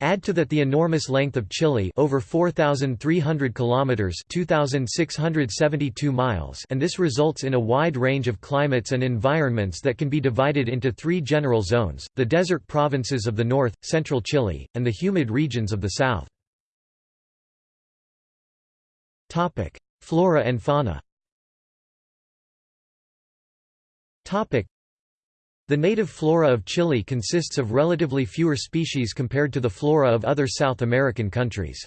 Speaker 1: Add to that the enormous length of Chile over 4300 kilometers 2672 miles and this results in a wide range of climates and environments that can be divided into 3 general zones: the desert provinces of the north, central Chile, and the humid regions of the south. Flora and fauna. The native flora of Chile consists of relatively fewer species compared to the flora of other South American countries.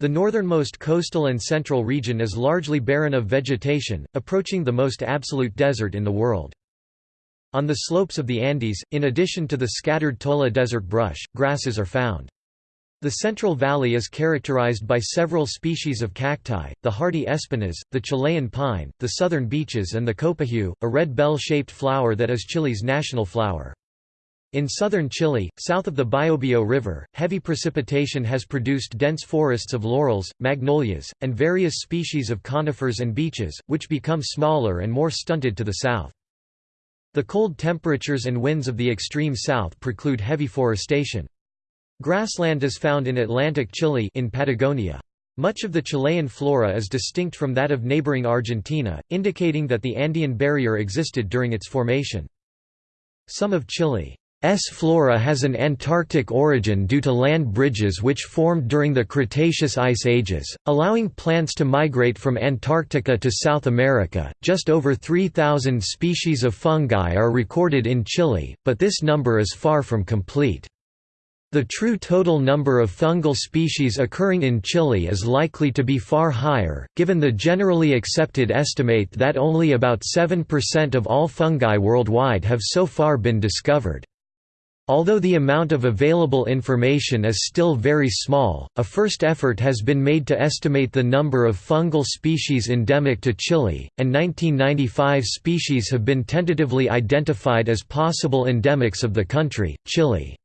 Speaker 1: The northernmost coastal and central region is largely barren of vegetation, approaching the most absolute desert in the world. On the slopes of the Andes, in addition to the scattered Tola desert brush, grasses are found. The Central Valley is characterized by several species of cacti, the hardy espinas, the Chilean pine, the southern beeches and the copihue, a red bell-shaped flower that is Chile's national flower. In southern Chile, south of the Biobío River, heavy precipitation has produced dense forests of laurels, magnolias, and various species of conifers and beeches, which become smaller and more stunted to the south. The cold temperatures and winds of the extreme south preclude heavy forestation. Grassland is found in Atlantic Chile in Patagonia. Much of the Chilean flora is distinct from that of neighboring Argentina, indicating that the Andean barrier existed during its formation. Some of Chile's flora has an Antarctic origin due to land bridges which formed during the Cretaceous ice ages, allowing plants to migrate from Antarctica to South America. Just over 3,000 species of fungi are recorded in Chile, but this number is far from complete. The true total number of fungal species occurring in Chile is likely to be far higher, given the generally accepted estimate that only about 7% of all fungi worldwide have so far been discovered. Although the amount of available information is still very small, a first effort has been made to estimate the number of fungal species endemic to Chile, and 1995 species have been tentatively identified as possible endemics of the country. Chile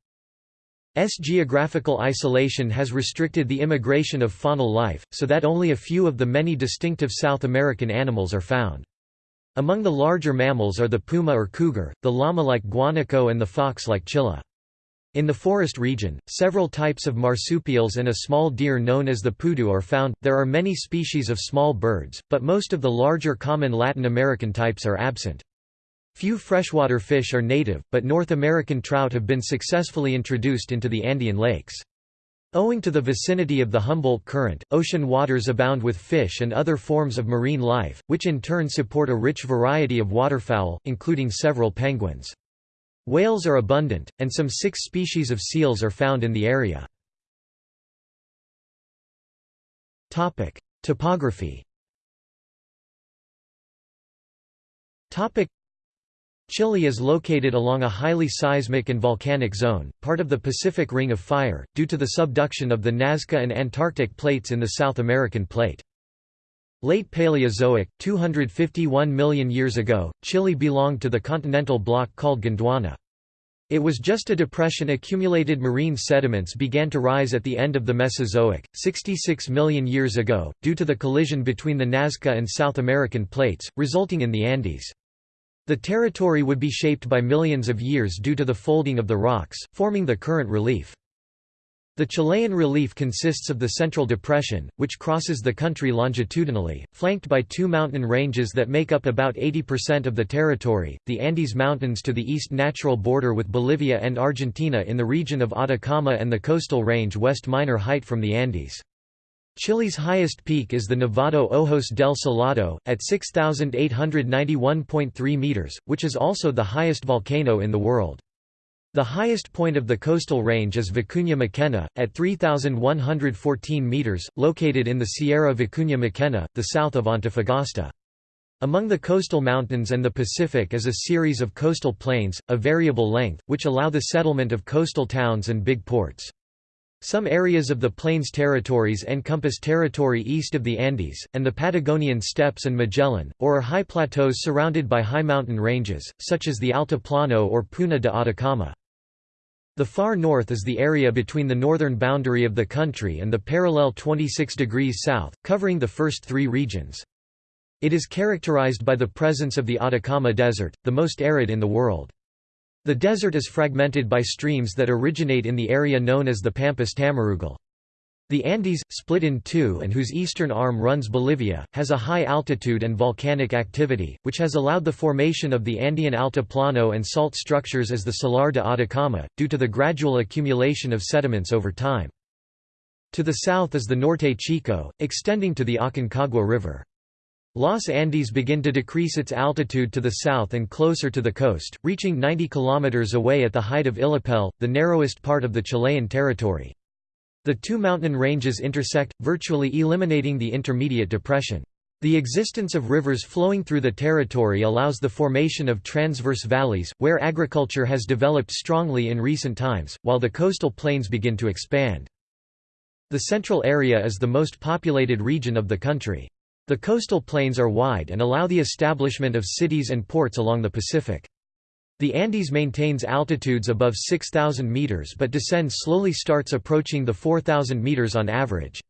Speaker 1: S geographical isolation has restricted the immigration of faunal life, so that only a few of the many distinctive South American animals are found. Among the larger mammals are the puma or cougar, the llama like guanaco and the fox like chilla. In the forest region, several types of marsupials and a small deer known as the pudu are found. There are many species of small birds, but most of the larger common Latin American types are absent. Few freshwater fish are native, but North American trout have been successfully introduced into the Andean lakes. Owing to the vicinity of the Humboldt Current, ocean waters abound with fish and other forms of marine life, which in turn support a rich variety of waterfowl, including several penguins. Whales are abundant, and some six species of seals are found in the area. Topography Chile is located along a highly seismic and volcanic zone, part of the Pacific Ring of Fire, due to the subduction of the Nazca and Antarctic plates in the South American plate. Late Paleozoic, 251 million years ago, Chile belonged to the continental block called Gondwana. It was just a depression accumulated marine sediments began to rise at the end of the Mesozoic, 66 million years ago, due to the collision between the Nazca and South American plates, resulting in the Andes. The territory would be shaped by millions of years due to the folding of the rocks, forming the current relief. The Chilean relief consists of the Central Depression, which crosses the country longitudinally, flanked by two mountain ranges that make up about 80% of the territory, the Andes Mountains to the east natural border with Bolivia and Argentina in the region of Atacama and the coastal range West Minor Height from the Andes. Chile's highest peak is the Nevado Ojos del Salado, at 6,891.3 meters, which is also the highest volcano in the world. The highest point of the coastal range is Vicuña Mackenna, at 3,114 meters, located in the Sierra Vicuña Mackenna, the south of Antofagasta. Among the coastal mountains and the Pacific is a series of coastal plains, of variable length, which allow the settlement of coastal towns and big ports. Some areas of the Plains territories encompass territory east of the Andes, and the Patagonian steppes and Magellan, or are high plateaus surrounded by high mountain ranges, such as the Altiplano or Puna de Atacama. The far north is the area between the northern boundary of the country and the parallel 26 degrees south, covering the first three regions. It is characterized by the presence of the Atacama Desert, the most arid in the world. The desert is fragmented by streams that originate in the area known as the Pampas Tamarugal. The Andes, split in two and whose eastern arm runs Bolivia, has a high altitude and volcanic activity, which has allowed the formation of the Andean altiplano and salt structures as the Salar de Atacama, due to the gradual accumulation of sediments over time. To the south is the Norte Chico, extending to the Aconcagua River. Los Andes begin to decrease its altitude to the south and closer to the coast, reaching 90 km away at the height of Illapel, the narrowest part of the Chilean territory. The two mountain ranges intersect, virtually eliminating the intermediate depression. The existence of rivers flowing through the territory allows the formation of transverse valleys, where agriculture has developed strongly in recent times, while the coastal plains begin to expand. The central area is the most populated region of the country. The coastal plains are wide and allow the establishment of cities and ports along the Pacific. The Andes maintains altitudes above 6,000 meters but descends slowly starts approaching the 4,000 meters on average.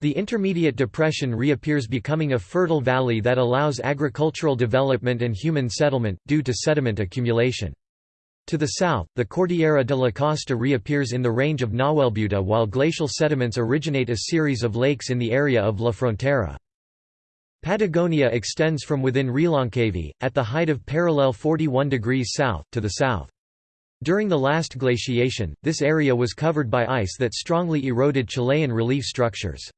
Speaker 1: The intermediate depression reappears becoming a fertile valley that allows agricultural development and human settlement, due to sediment accumulation. To the south, the Cordillera de la Costa reappears in the range of Nahuelbuta while glacial sediments originate a series of lakes in the area of La Frontera. Patagonia extends from within Reloncaví, at the height of parallel 41 degrees south, to the south. During the last glaciation, this area was covered by ice that strongly eroded Chilean relief structures.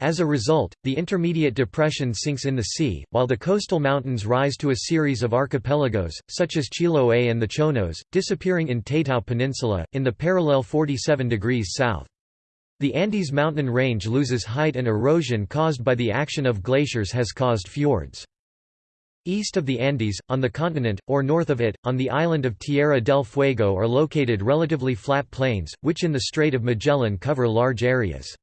Speaker 1: As a result, the intermediate depression sinks in the sea, while the coastal mountains rise to a series of archipelagos, such as Chiloé and the Chonos, disappearing in Taitao Peninsula, in the parallel 47 degrees south. The Andes mountain range loses height and erosion caused by the action of glaciers has caused fjords. East of the Andes, on the continent, or north of it, on the island of Tierra del Fuego are located relatively flat plains, which in the Strait of Magellan cover large areas.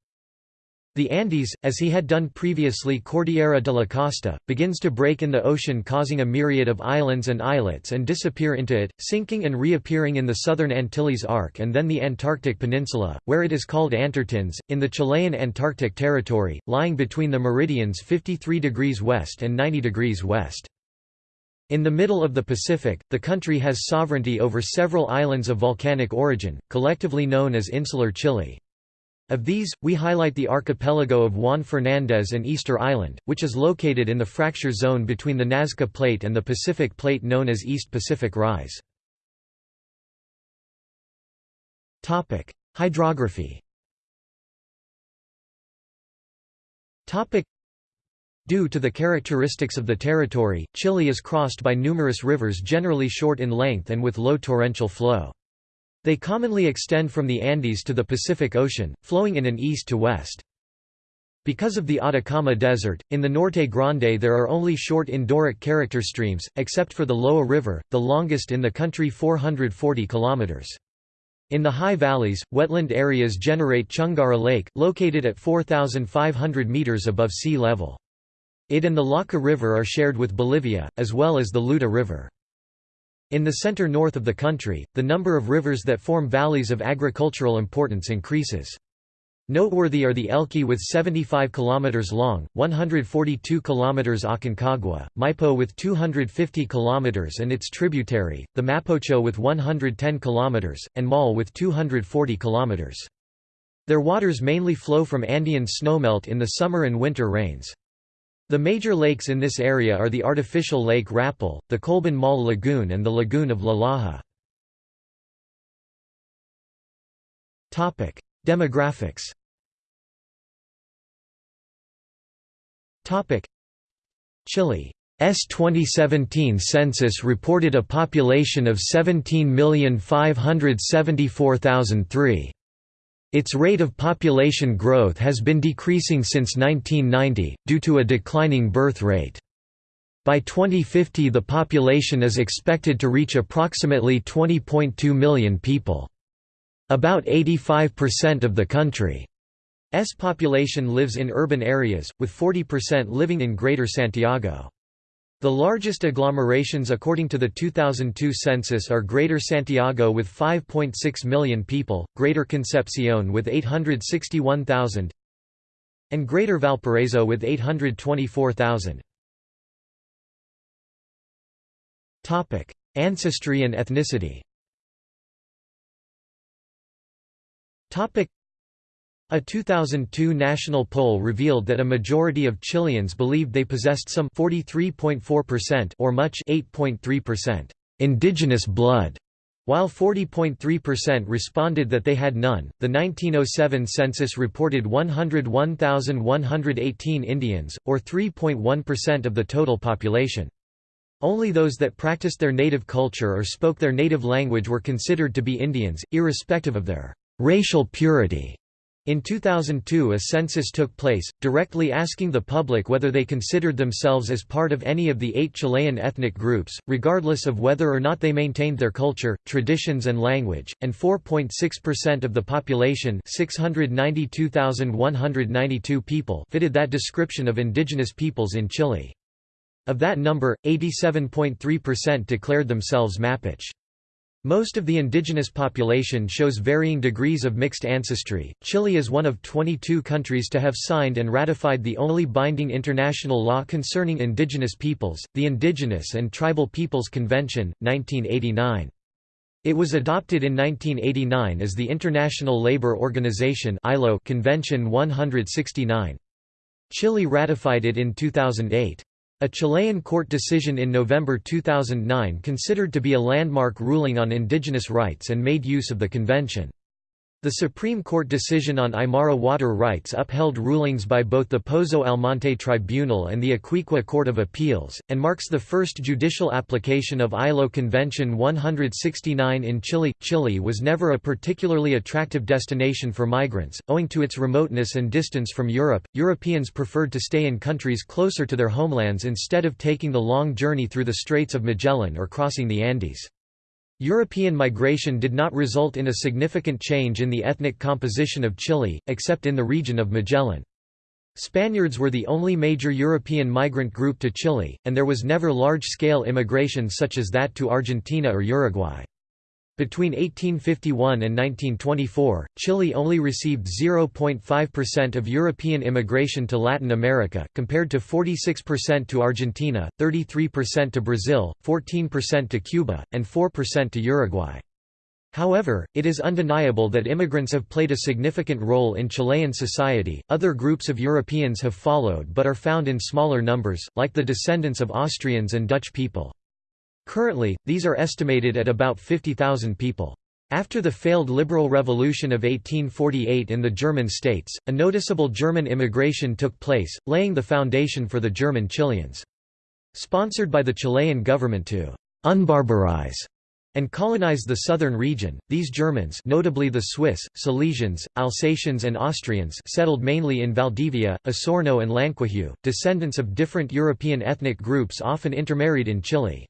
Speaker 1: The Andes, as he had done previously Cordillera de la Costa, begins to break in the ocean causing a myriad of islands and islets and disappear into it, sinking and reappearing in the southern Antilles Arc and then the Antarctic Peninsula, where it is called Antartandes, in the Chilean Antarctic Territory, lying between the meridians 53 degrees west and 90 degrees west. In the middle of the Pacific, the country has sovereignty over several islands of volcanic origin, collectively known as Insular Chile. Of these, we highlight the archipelago of Juan Fernández and Easter Island, which is located in the fracture zone between the Nazca Plate and the Pacific Plate known as East Pacific Rise. Hydrography Due to the characteristics of the territory, Chile is crossed by numerous rivers generally short in length and with low torrential flow. They commonly extend from the Andes to the Pacific Ocean, flowing in an east to west. Because of the Atacama Desert, in the Norte Grande there are only short endorheic character streams, except for the Loa River, the longest in the country 440 km. In the high valleys, wetland areas generate Chungara Lake, located at 4,500 meters above sea level. It and the Lauca River are shared with Bolivia, as well as the Luta River. In the center-north of the country, the number of rivers that form valleys of agricultural importance increases. Noteworthy are the Elqui with 75 km long, 142 km Aconcagua, Maipo with 250 km and its tributary, the Mapocho with 110 km, and Maule with 240 km. Their waters mainly flow from Andean snowmelt in the summer and winter rains. The major lakes in this area are the artificial Lake Rapel, the Colbún Maule Lagoon and the Lagoon of La Laja. Demographics Chile S 2017 census reported a population of 17,574,003. Its rate of population growth has been decreasing since 1990, due to a declining birth rate. By 2050 the population is expected to reach approximately 20.2 million people. About 85% of the country's population lives in urban areas, with 40% living in Greater Santiago. The largest agglomerations according to the 2002 census are Greater Santiago with 5.6 million people, Greater Concepcion with 861,000 and Greater Valparaiso with 824,000. Topic: Ancestry and ethnicity a 2002 national poll revealed that a majority of Chileans believed they possessed some 43.4% or much 8.3% indigenous blood, while 40.3% responded that they had none. The 1907 census reported 101,118 Indians, or 3.1% of the total population. Only those that practiced their native culture or spoke their native language were considered to be Indians, irrespective of their racial purity. In 2002 a census took place, directly asking the public whether they considered themselves as part of any of the eight Chilean ethnic groups, regardless of whether or not they maintained their culture, traditions and language, and 4.6% of the population 692,192 people fitted that description of indigenous peoples in Chile. Of that number, 87.3% declared themselves Mapuche. Most of the indigenous population shows varying degrees of mixed ancestry. Chile is one of 22 countries to have signed and ratified the only binding international law concerning indigenous peoples, the Indigenous and Tribal Peoples Convention, 1989. It was adopted in 1989 as the International Labour Organization (ILO) Convention 169. Chile ratified it in 2008. A Chilean court decision in November 2009 considered to be a landmark ruling on indigenous rights and made use of the convention. The Supreme Court decision on Aymara water rights upheld rulings by both the Pozo Almonte Tribunal and the Iquique Court of Appeals, and marks the first judicial application of ILO Convention 169 in Chile. Chile was never a particularly attractive destination for migrants, owing to its remoteness and distance from Europe. Europeans preferred to stay in countries closer to their homelands instead of taking the long journey through the Straits of Magellan or crossing the Andes. European migration did not result in a significant change in the ethnic composition of Chile, except in the region of Magellan. Spaniards were the only major European migrant group to Chile, and there was never large-scale immigration such as that to Argentina or Uruguay. Between 1851 and 1924, Chile only received 0.5% of European immigration to Latin America, compared to 46% to Argentina, 33% to Brazil, 14% to Cuba, and 4% to Uruguay. However, it is undeniable that immigrants have played a significant role in Chilean society. Other groups of Europeans have followed but are found in smaller numbers, like the descendants of Austrians and Dutch people. Currently, these are estimated at about 50,000 people. After the failed liberal revolution of 1848 in the German states, a noticeable German immigration took place, laying the foundation for the German Chileans. Sponsored by the Chilean government to «unbarbarize» and colonize the southern region, these Germans notably the Swiss, Silesians, Alsatians and Austrians settled mainly in Valdivia, Osorno and Llanquihue, descendants of different European ethnic groups often intermarried in Chile.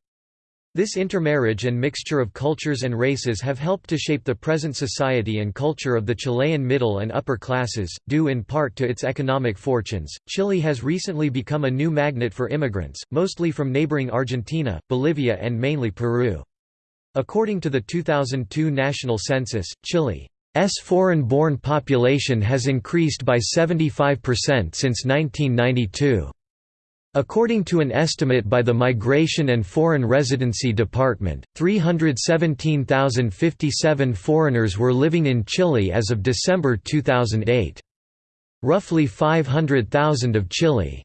Speaker 1: This intermarriage and mixture of cultures and races have helped to shape the present society and culture of the Chilean middle and upper classes, due in part to its economic fortunes. Chile has recently become a new magnet for immigrants, mostly from neighboring Argentina, Bolivia, and mainly Peru. According to the 2002 national census, Chile's foreign-born population has increased by 75% since 1992. According to an estimate by the Migration and Foreign Residency Department, 317,057 foreigners were living in Chile as of December 2008. Roughly 500,000 of Chile's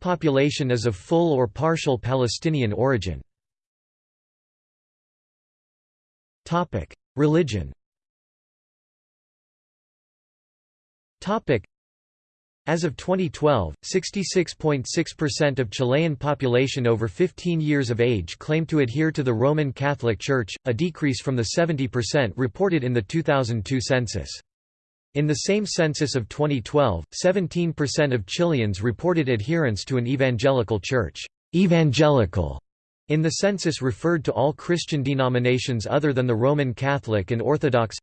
Speaker 1: population is of full or partial Palestinian origin. Religion As of 2012, 66.6% of Chilean population over 15 years of age claim to adhere to the Roman Catholic Church, a decrease from the 70% reported in the 2002 census. In the same census of 2012, 17% of Chileans reported adherence to an evangelical church. Evangelical in the census referred to all Christian denominations other than the Roman Catholic and Orthodox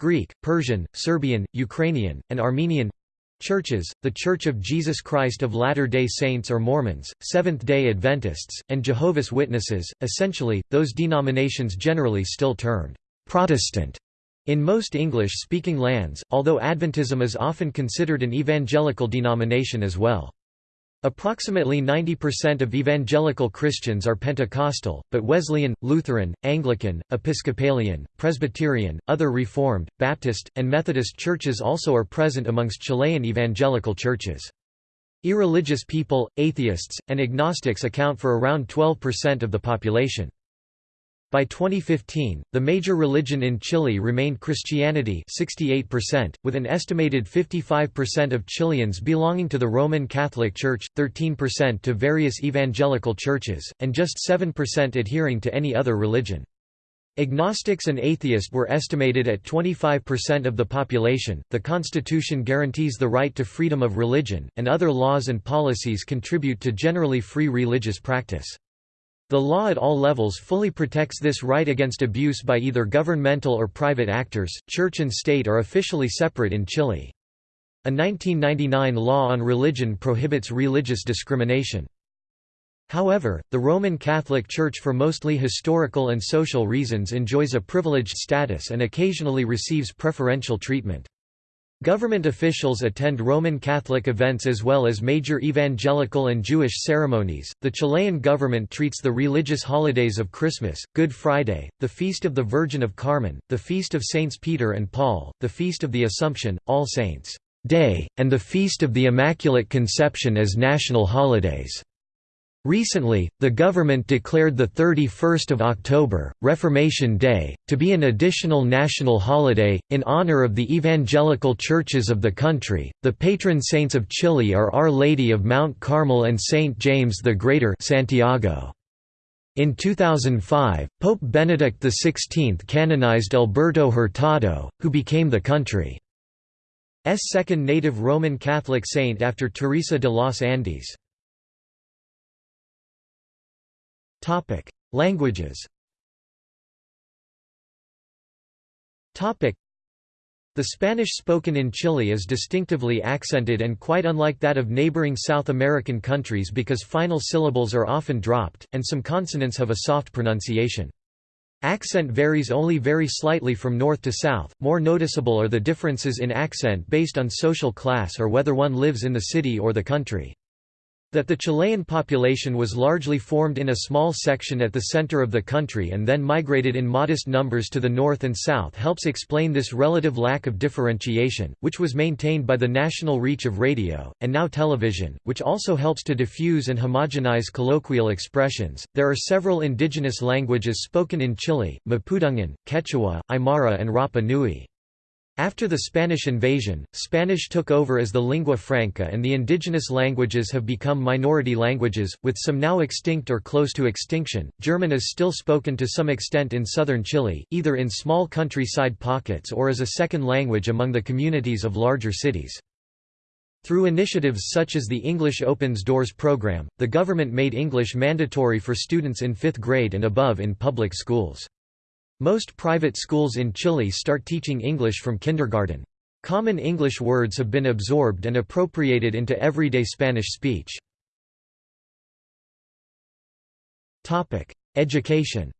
Speaker 1: Greek, Persian, Serbian, Ukrainian, and Armenian Churches, The Church of Jesus Christ of Latter-day Saints or Mormons, Seventh-day Adventists, and Jehovah's Witnesses, essentially, those denominations generally still termed «Protestant» in most English-speaking lands, although Adventism is often considered an evangelical denomination as well. Approximately 90% of evangelical Christians are Pentecostal, but Wesleyan, Lutheran, Anglican, Episcopalian, Presbyterian, other Reformed, Baptist, and Methodist churches also are present amongst Chilean evangelical churches. Irreligious people, atheists, and agnostics account for around 12% of the population. By 2015, the major religion in Chile remained Christianity 68%, with an estimated 55% of Chileans belonging to the Roman Catholic Church, 13% to various evangelical churches, and just 7% adhering to any other religion. Agnostics and atheists were estimated at 25% of the population. The Constitution guarantees the right to freedom of religion, and other laws and policies contribute to generally free religious practice. The law at all levels fully protects this right against abuse by either governmental or private actors. Church and state are officially separate in Chile. A 1999 law on religion prohibits religious discrimination. However, the Roman Catholic Church for mostly historical and social reasons enjoys a privileged status and occasionally receives preferential treatment. Government officials attend Roman Catholic events as well as major evangelical and Jewish ceremonies. The Chilean government treats the religious holidays of Christmas, Good Friday, the Feast of the Virgin of Carmen, the Feast of Saints Peter and Paul, the Feast of the Assumption, All Saints' Day, and the Feast of the Immaculate Conception as national holidays. Recently, the government declared the 31st of October, Reformation Day, to be an additional national holiday in honor of the evangelical churches of the country. The patron saints of Chile are Our Lady of Mount Carmel and Saint James the Greater, Santiago. In 2005, Pope Benedict XVI canonized Alberto Hurtado, who became the country's second native Roman Catholic saint after Teresa de los Andes. Topic: Languages. Topic: The Spanish spoken in Chile is distinctively accented and quite unlike that of neighboring South American countries because final syllables are often dropped, and some consonants have a soft pronunciation. Accent varies only very slightly from north to south, more noticeable are the differences in accent based on social class or whether one lives in the city or the country. That the Chilean population was largely formed in a small section at the center of the country and then migrated in modest numbers to the north and south helps explain this relative lack of differentiation, which was maintained by the national reach of radio, and now television, which also helps to diffuse and homogenize colloquial expressions. There are several indigenous languages spoken in Chile Mapudungun, Quechua, Aymara, and Rapa Nui. After the Spanish invasion, Spanish took over as the lingua franca and the indigenous languages have become minority languages, with some now extinct or close to extinction. German is still spoken to some extent in southern Chile, either in small countryside pockets or as a second language among the communities of larger cities. Through initiatives such as the English Opens Doors program, the government made English mandatory for students in fifth grade and above in public schools. Most private schools in Chile start teaching English from kindergarten. Common English words have been absorbed and appropriated into everyday Spanish speech. Education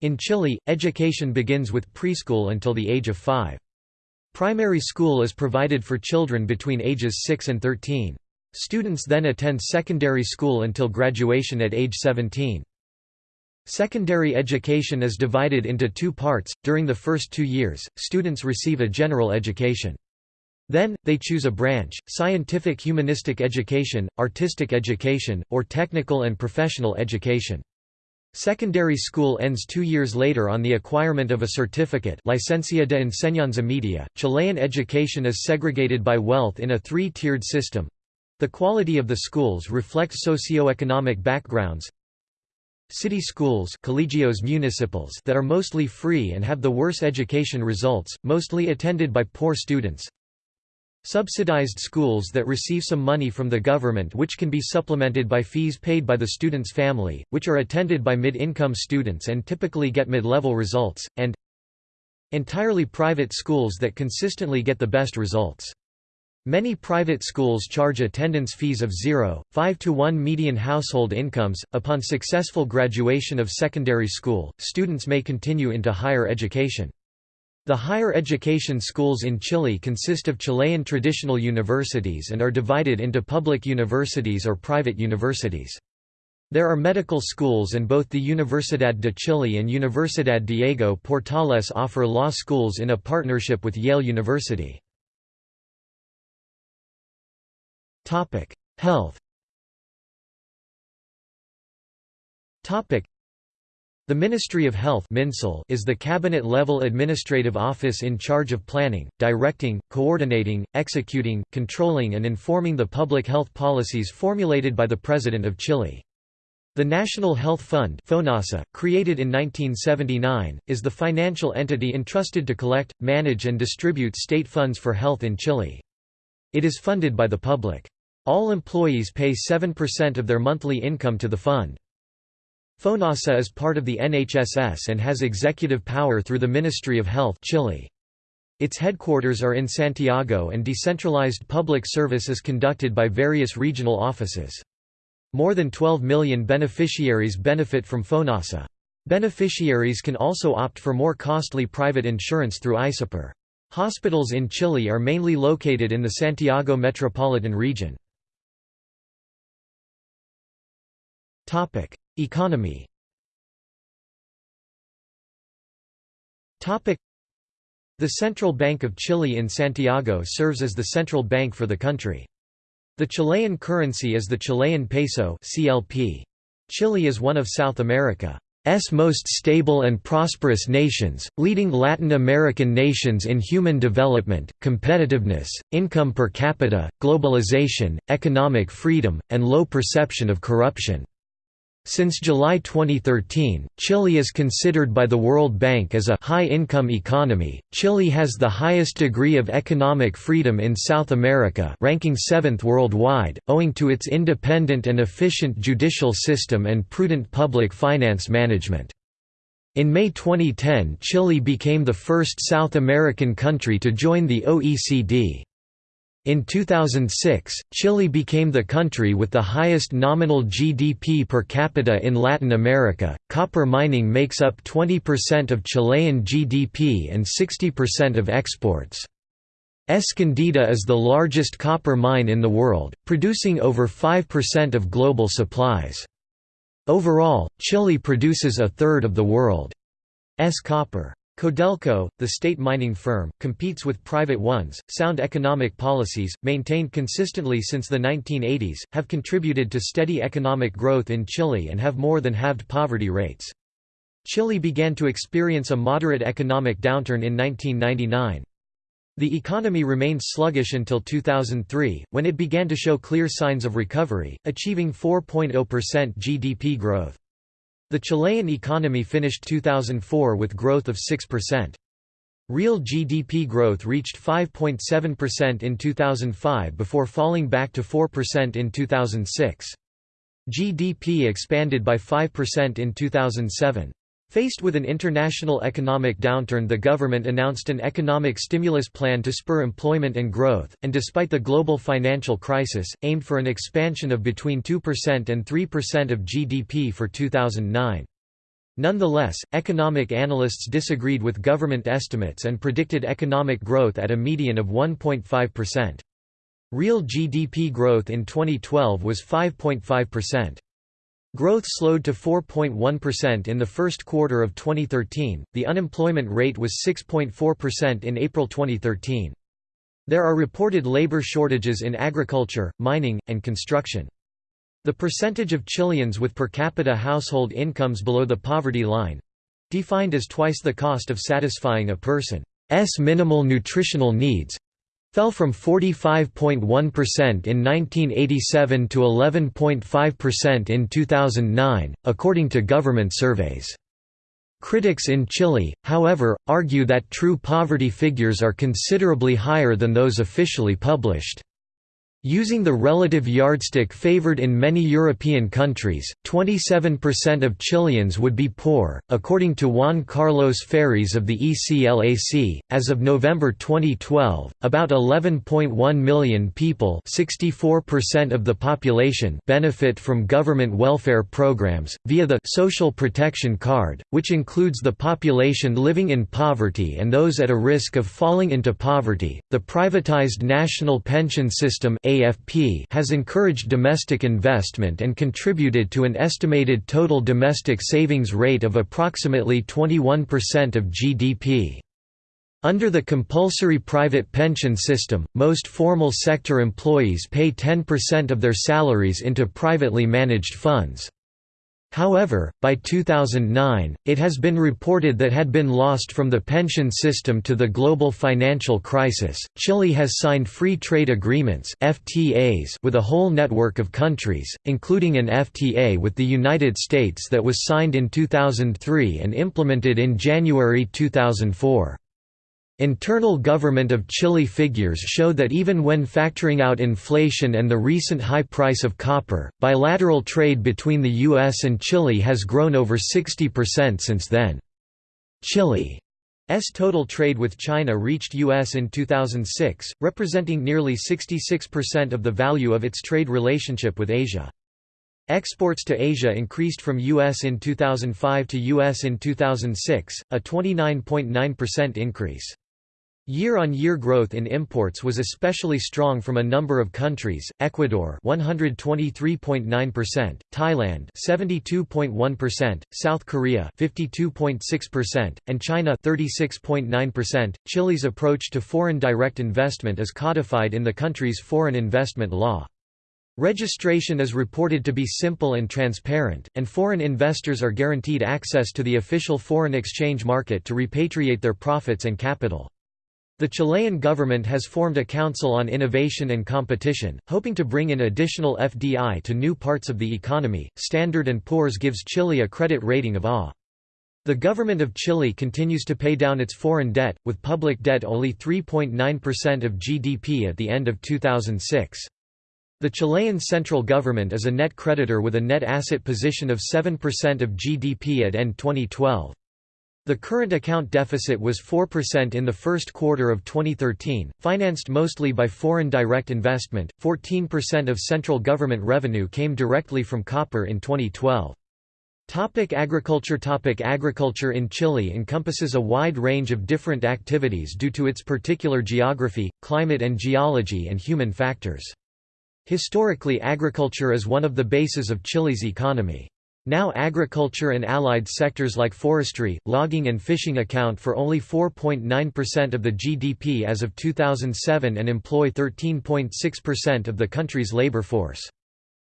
Speaker 1: In Chile, education begins with preschool until the age of 5. Primary school is provided for children between ages 6 and 13. Students then attend secondary school until graduation at age 17. Secondary education is divided into two parts. During the first two years, students receive a general education. Then, they choose a branch, scientific humanistic education, artistic education, or technical and professional education. Secondary school ends two years later on the acquirement of a certificate Licencia de Enseñanza Media. Chilean education is segregated by wealth in a three-tiered system. The quality of the schools reflects socio-economic backgrounds. City schools colegios municipals that are mostly free and have the worst education results, mostly attended by poor students. Subsidized schools that receive some money from the government which can be supplemented by fees paid by the student's family, which are attended by mid-income students and typically get mid-level results, and entirely private schools that consistently get the best results. Many private schools charge attendance fees of 0, 5 to 1 median household incomes. Upon successful graduation of secondary school, students may continue into higher education. The higher education schools in Chile consist of Chilean traditional universities and are divided into public universities or private universities. There are medical schools and both the Universidad de Chile and Universidad Diego Portales offer law schools in a partnership with Yale University. Health Topic: the Ministry of Health is the cabinet-level administrative office in charge of planning, directing, coordinating, executing, controlling and informing the public health policies formulated by the President of Chile. The National Health Fund FONASA, created in 1979, is the financial entity entrusted to collect, manage and distribute state funds for health in Chile. It is funded by the public. All employees pay 7% of their monthly income to the fund. FONASA is part of the NHSS and has executive power through the Ministry of Health Chile. Its headquarters are in Santiago and decentralized public service is conducted by various regional offices. More than 12 million beneficiaries benefit from FONASA. Beneficiaries can also opt for more costly private insurance through ISAPRE. Hospitals in Chile are mainly located in the Santiago metropolitan region. Economy Topic: The Central Bank of Chile in Santiago serves as the central bank for the country. The Chilean currency is the Chilean peso CLP. Chile is one of South America's most stable and prosperous nations, leading Latin American nations in human development, competitiveness, income per capita, globalization, economic freedom, and low perception of corruption. Since July 2013, Chile is considered by the World Bank as a high-income economy. Chile has the highest degree of economic freedom in South America, ranking 7th worldwide, owing to its independent and efficient judicial system and prudent public finance management. In May 2010, Chile became the first South American country to join the OECD. In 2006, Chile became the country with the highest nominal GDP per capita in Latin America. Copper mining makes up 20% of Chilean GDP and 60% of exports. Escondida is the largest copper mine in the world, producing over 5% of global supplies. Overall, Chile produces a third of the world's copper. Codelco, the state mining firm, competes with private ones. Sound economic policies, maintained consistently since the 1980s, have contributed to steady economic growth in Chile and have more than halved poverty rates. Chile began to experience a moderate economic downturn in 1999. The economy remained sluggish until 2003, when it began to show clear signs of recovery, achieving 4.0% GDP growth. The Chilean economy finished 2004 with growth of 6%. Real GDP growth reached 5.7% in 2005 before falling back to 4% in 2006. GDP expanded by 5% in 2007. Faced with an international economic downturn the government announced an economic stimulus plan to spur employment and growth, and despite the global financial crisis, aimed for an expansion of between 2% and 3% of GDP for 2009. Nonetheless, economic analysts disagreed with government estimates and predicted economic growth at a median of 1.5%. Real GDP growth in 2012 was 5.5%. Growth slowed to 4.1% in the first quarter of 2013, the unemployment rate was 6.4% in April 2013. There are reported labor shortages in agriculture, mining, and construction. The percentage of Chileans with per capita household incomes below the poverty line—defined as twice the cost of satisfying a person's minimal nutritional needs, fell from 45.1% in 1987 to 11.5% in 2009, according to government surveys. Critics in Chile, however, argue that true poverty figures are considerably higher than those officially published. Using the relative yardstick favored in many European countries, 27% of Chileans would be poor, according to Juan Carlos Feres of the ECLAC. As of November 2012, about 11.1 million people, 64% of the population, benefit from government welfare programs via the Social Protection Card, which includes the population living in poverty and those at a risk of falling into poverty. The privatized national pension system AFP has encouraged domestic investment and contributed to an estimated total domestic savings rate of approximately 21% of GDP. Under the compulsory private pension system, most formal sector employees pay 10% of their salaries into privately managed funds. However, by 2009, it has been reported that had been lost from the pension system to the global financial crisis. Chile has signed free trade agreements (FTAs) with a whole network of countries, including an FTA with the United States that was signed in 2003 and implemented in January 2004. Internal government of Chile figures show that even when factoring out inflation and the recent high price of copper, bilateral trade between the US and Chile has grown over 60% since then. Chile's total trade with China reached US in 2006, representing nearly 66% of the value of its trade relationship with Asia. Exports to Asia increased from US in 2005 to US in 2006, a 29.9% increase. Year-on-year growth in imports was especially strong from a number of countries: Ecuador 123.9%, Thailand 72.1%, South Korea 52.6%, and China 36.9%. Chile's approach to foreign direct investment is codified in the country's foreign investment law. Registration is reported to be simple and transparent, and foreign investors are guaranteed access to the official foreign exchange market to repatriate their profits and capital. The Chilean government has formed a Council on Innovation and Competition, hoping to bring in additional FDI to new parts of the economy. Standard & Poor's gives Chile a credit rating of A. The government of Chile continues to pay down its foreign debt, with public debt only 3.9% of GDP at the end of 2006. The Chilean central government is a net creditor with a net asset position of 7% of GDP at end 2012. The current account deficit was 4% in the first quarter of 2013, financed mostly by foreign direct investment. 14% of central government revenue came directly from copper in 2012. Topic agriculture Topic Agriculture in Chile encompasses a wide range of different activities due to its particular geography, climate and geology and human factors. Historically agriculture is one of the bases of Chile's economy. Now agriculture and allied sectors like forestry, logging and fishing account for only 4.9% of the GDP as of 2007 and employ 13.6% of the country's labor force.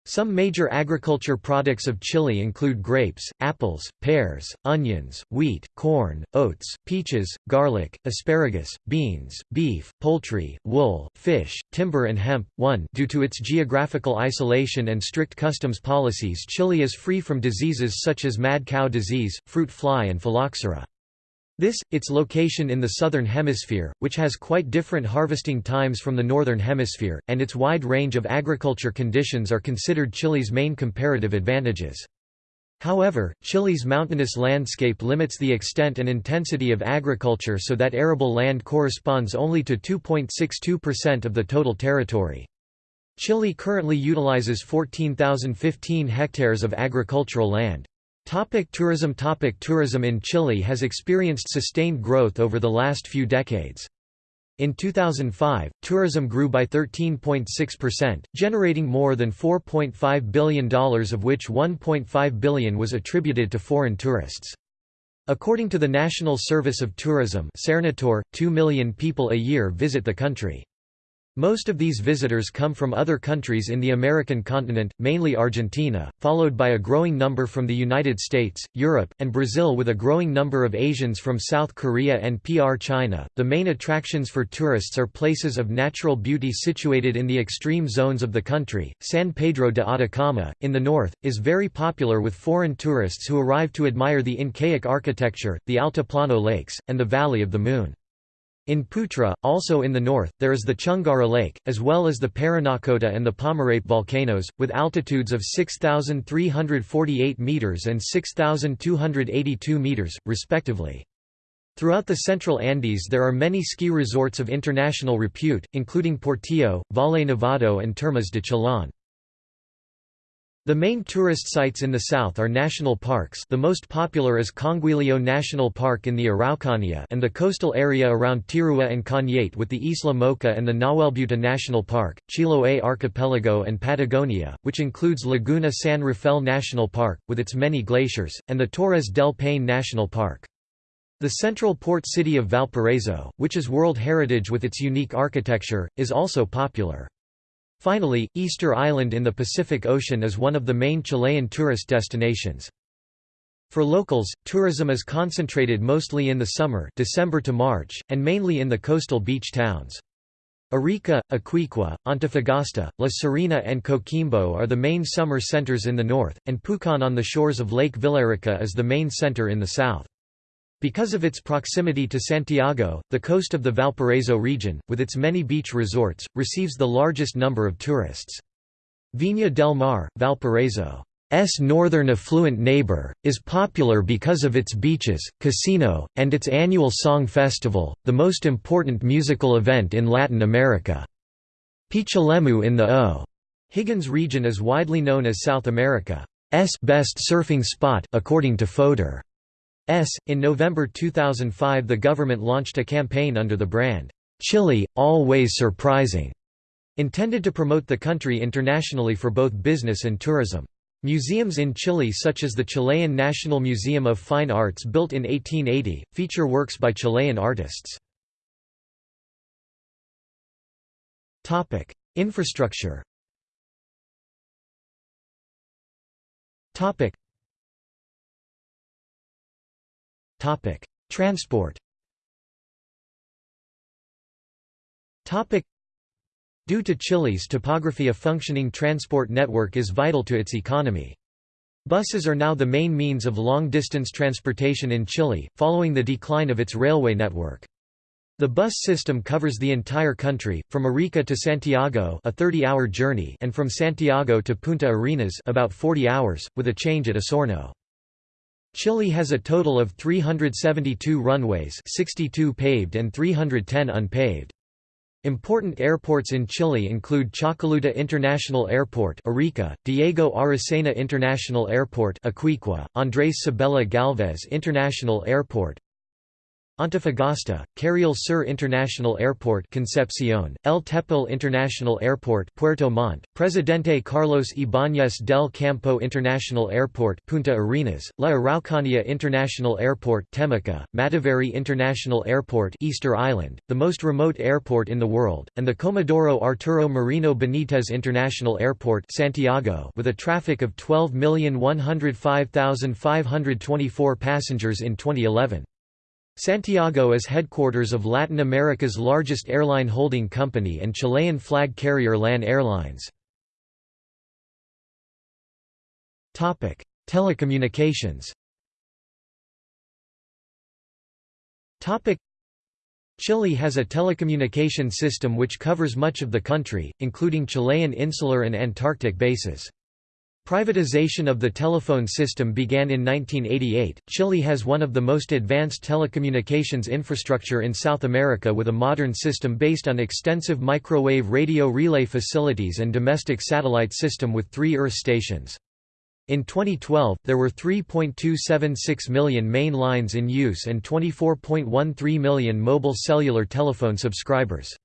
Speaker 1: Some major agriculture products of Chile include grapes, apples, pears, onions, wheat, corn, oats, peaches, garlic, asparagus, beans, beef, poultry, wool, fish, timber and hemp. 1 Due to its geographical isolation and strict customs policies Chile is free from diseases such as mad cow disease, fruit fly and phylloxera. This, its location in the southern hemisphere, which has quite different harvesting times from the northern hemisphere, and its wide range of agriculture conditions are considered Chile's main comparative advantages. However, Chile's mountainous landscape limits the extent and intensity of agriculture so that arable land corresponds only to 2.62% of the total territory. Chile currently utilizes 14,015 hectares of agricultural land. Topic tourism Topic Tourism in Chile has experienced sustained growth over the last few decades. In 2005, tourism grew by 13.6%, generating more than $4.5 billion of which 1.5 billion was attributed to foreign tourists. According to the National Service of Tourism Sernatur, 2 million people a year visit the country. Most of these visitors come from other countries in the American continent, mainly Argentina, followed by a growing number from the United States, Europe, and Brazil with a growing number of Asians from South Korea and PR China. The main attractions for tourists are places of natural beauty situated in the extreme zones of the country. San Pedro de Atacama, in the north, is very popular with foreign tourists who arrive to admire the Incaic architecture, the Altiplano Lakes, and the Valley of the Moon. In Putre, also in the north, there is the Chungara Lake, as well as the Parinacota and the Pomerape volcanoes, with altitudes of 6,348 metres and 6,282 metres, respectively. Throughout the central Andes there are many ski resorts of international repute, including Portillo, Valle Nevado and Termas de Chillán. The main tourist sites in the south are national parks the most popular is Conguillo National Park in the Araucanía and the coastal area around Tirúa and Cañete with the Isla Mocha and the Nahuelbuta National Park, Chiloé Archipelago and Patagonia, which includes Laguna San Rafael National Park, with its many glaciers, and the Torres del Paine National Park. The central port city of Valparaiso, which is World Heritage with its unique architecture, is also popular. Finally, Easter Island in the Pacific Ocean is one of the main Chilean tourist destinations. For locals, tourism is concentrated mostly in the summer December to March, and mainly in the coastal beach towns. Arica, Iquique, Antofagasta, La Serena and Coquimbo are the main summer centers in the north, and Pucón on the shores of Lake Villarrica is the main center in the south. Because of its proximity to Santiago, the coast of the Valparaiso region, with its many beach resorts, receives the largest number of tourists. Viña del Mar, Valparaiso's northern affluent neighbor, is popular because of its beaches, casino, and its annual song festival, the most important musical event in Latin America. Pichilemu in the O'Higgins region is widely known as South America's best surfing spot according to Fodor. S. In November 2005 the government launched a campaign under the brand, Chile, Always Surprising, intended to promote the country internationally for both business and tourism. Museums in Chile such as the Chilean National Museum of Fine Arts built in 1880, feature works by Chilean artists. Infrastructure Transport. Due to Chile's topography a functioning transport network is vital to its economy. Buses are now the main means of long-distance transportation in Chile, following the decline of its railway network. The bus system covers the entire country, from Arica to Santiago a 30-hour journey and from Santiago to Punta Arenas about 40 hours, with a change at Osorno. Chile has a total of 372 runways 62 paved and 310 unpaved. Important airports in Chile include Chacalluta International Airport Arica, Diego Aracena International Airport Iquique, Andrés Sabella Galvez International Airport Antofagasta, Carriel Sur International Airport Concepcion, El Tepual International Airport Puerto Montt, Presidente Carlos Ibáñez del Campo International Airport Punta Arenas, La Araucanía International Airport Temuco, Mataveri International Airport Easter Island, the most remote airport in the world, and the Comodoro Arturo Merino Benitez International Airport Santiago with a traffic of 12,105,524 passengers in 2011. Santiago is headquarters of Latin America's largest airline holding company and Chilean flag carrier LAN Airlines. Telecommunications Chile has a telecommunication system which covers much of the country, including Chilean insular and Antarctic bases. Privatization of the telephone system began in 1988. Chile has one of the most advanced telecommunications infrastructure in South America with a modern system based on extensive microwave radio relay facilities and domestic satellite system with three Earth stations. In 2012, there were 3.276 million main lines in use and 24.13 million mobile cellular telephone subscribers.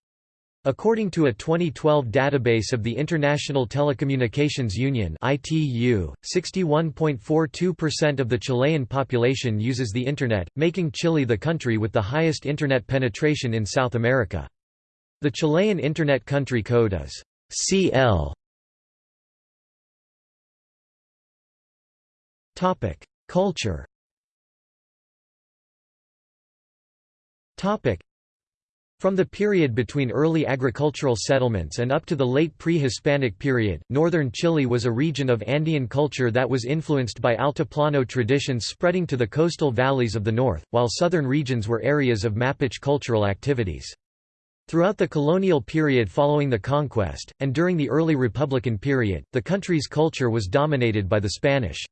Speaker 1: According to a 2012 database of the International Telecommunications Union (ITU), 61.42% of the Chilean population uses the internet, making Chile the country with the highest internet penetration in South America. The Chilean Internet Country Code is CL. Topic: Culture. Topic: From the period between early agricultural settlements and up to the late pre-Hispanic period, northern Chile was a region of Andean culture that was influenced by Altiplano traditions spreading to the coastal valleys of the north, while southern regions were areas of Mapuche cultural activities. Throughout the colonial period following the conquest, and during the early Republican period, the country's culture was dominated by the Spanish.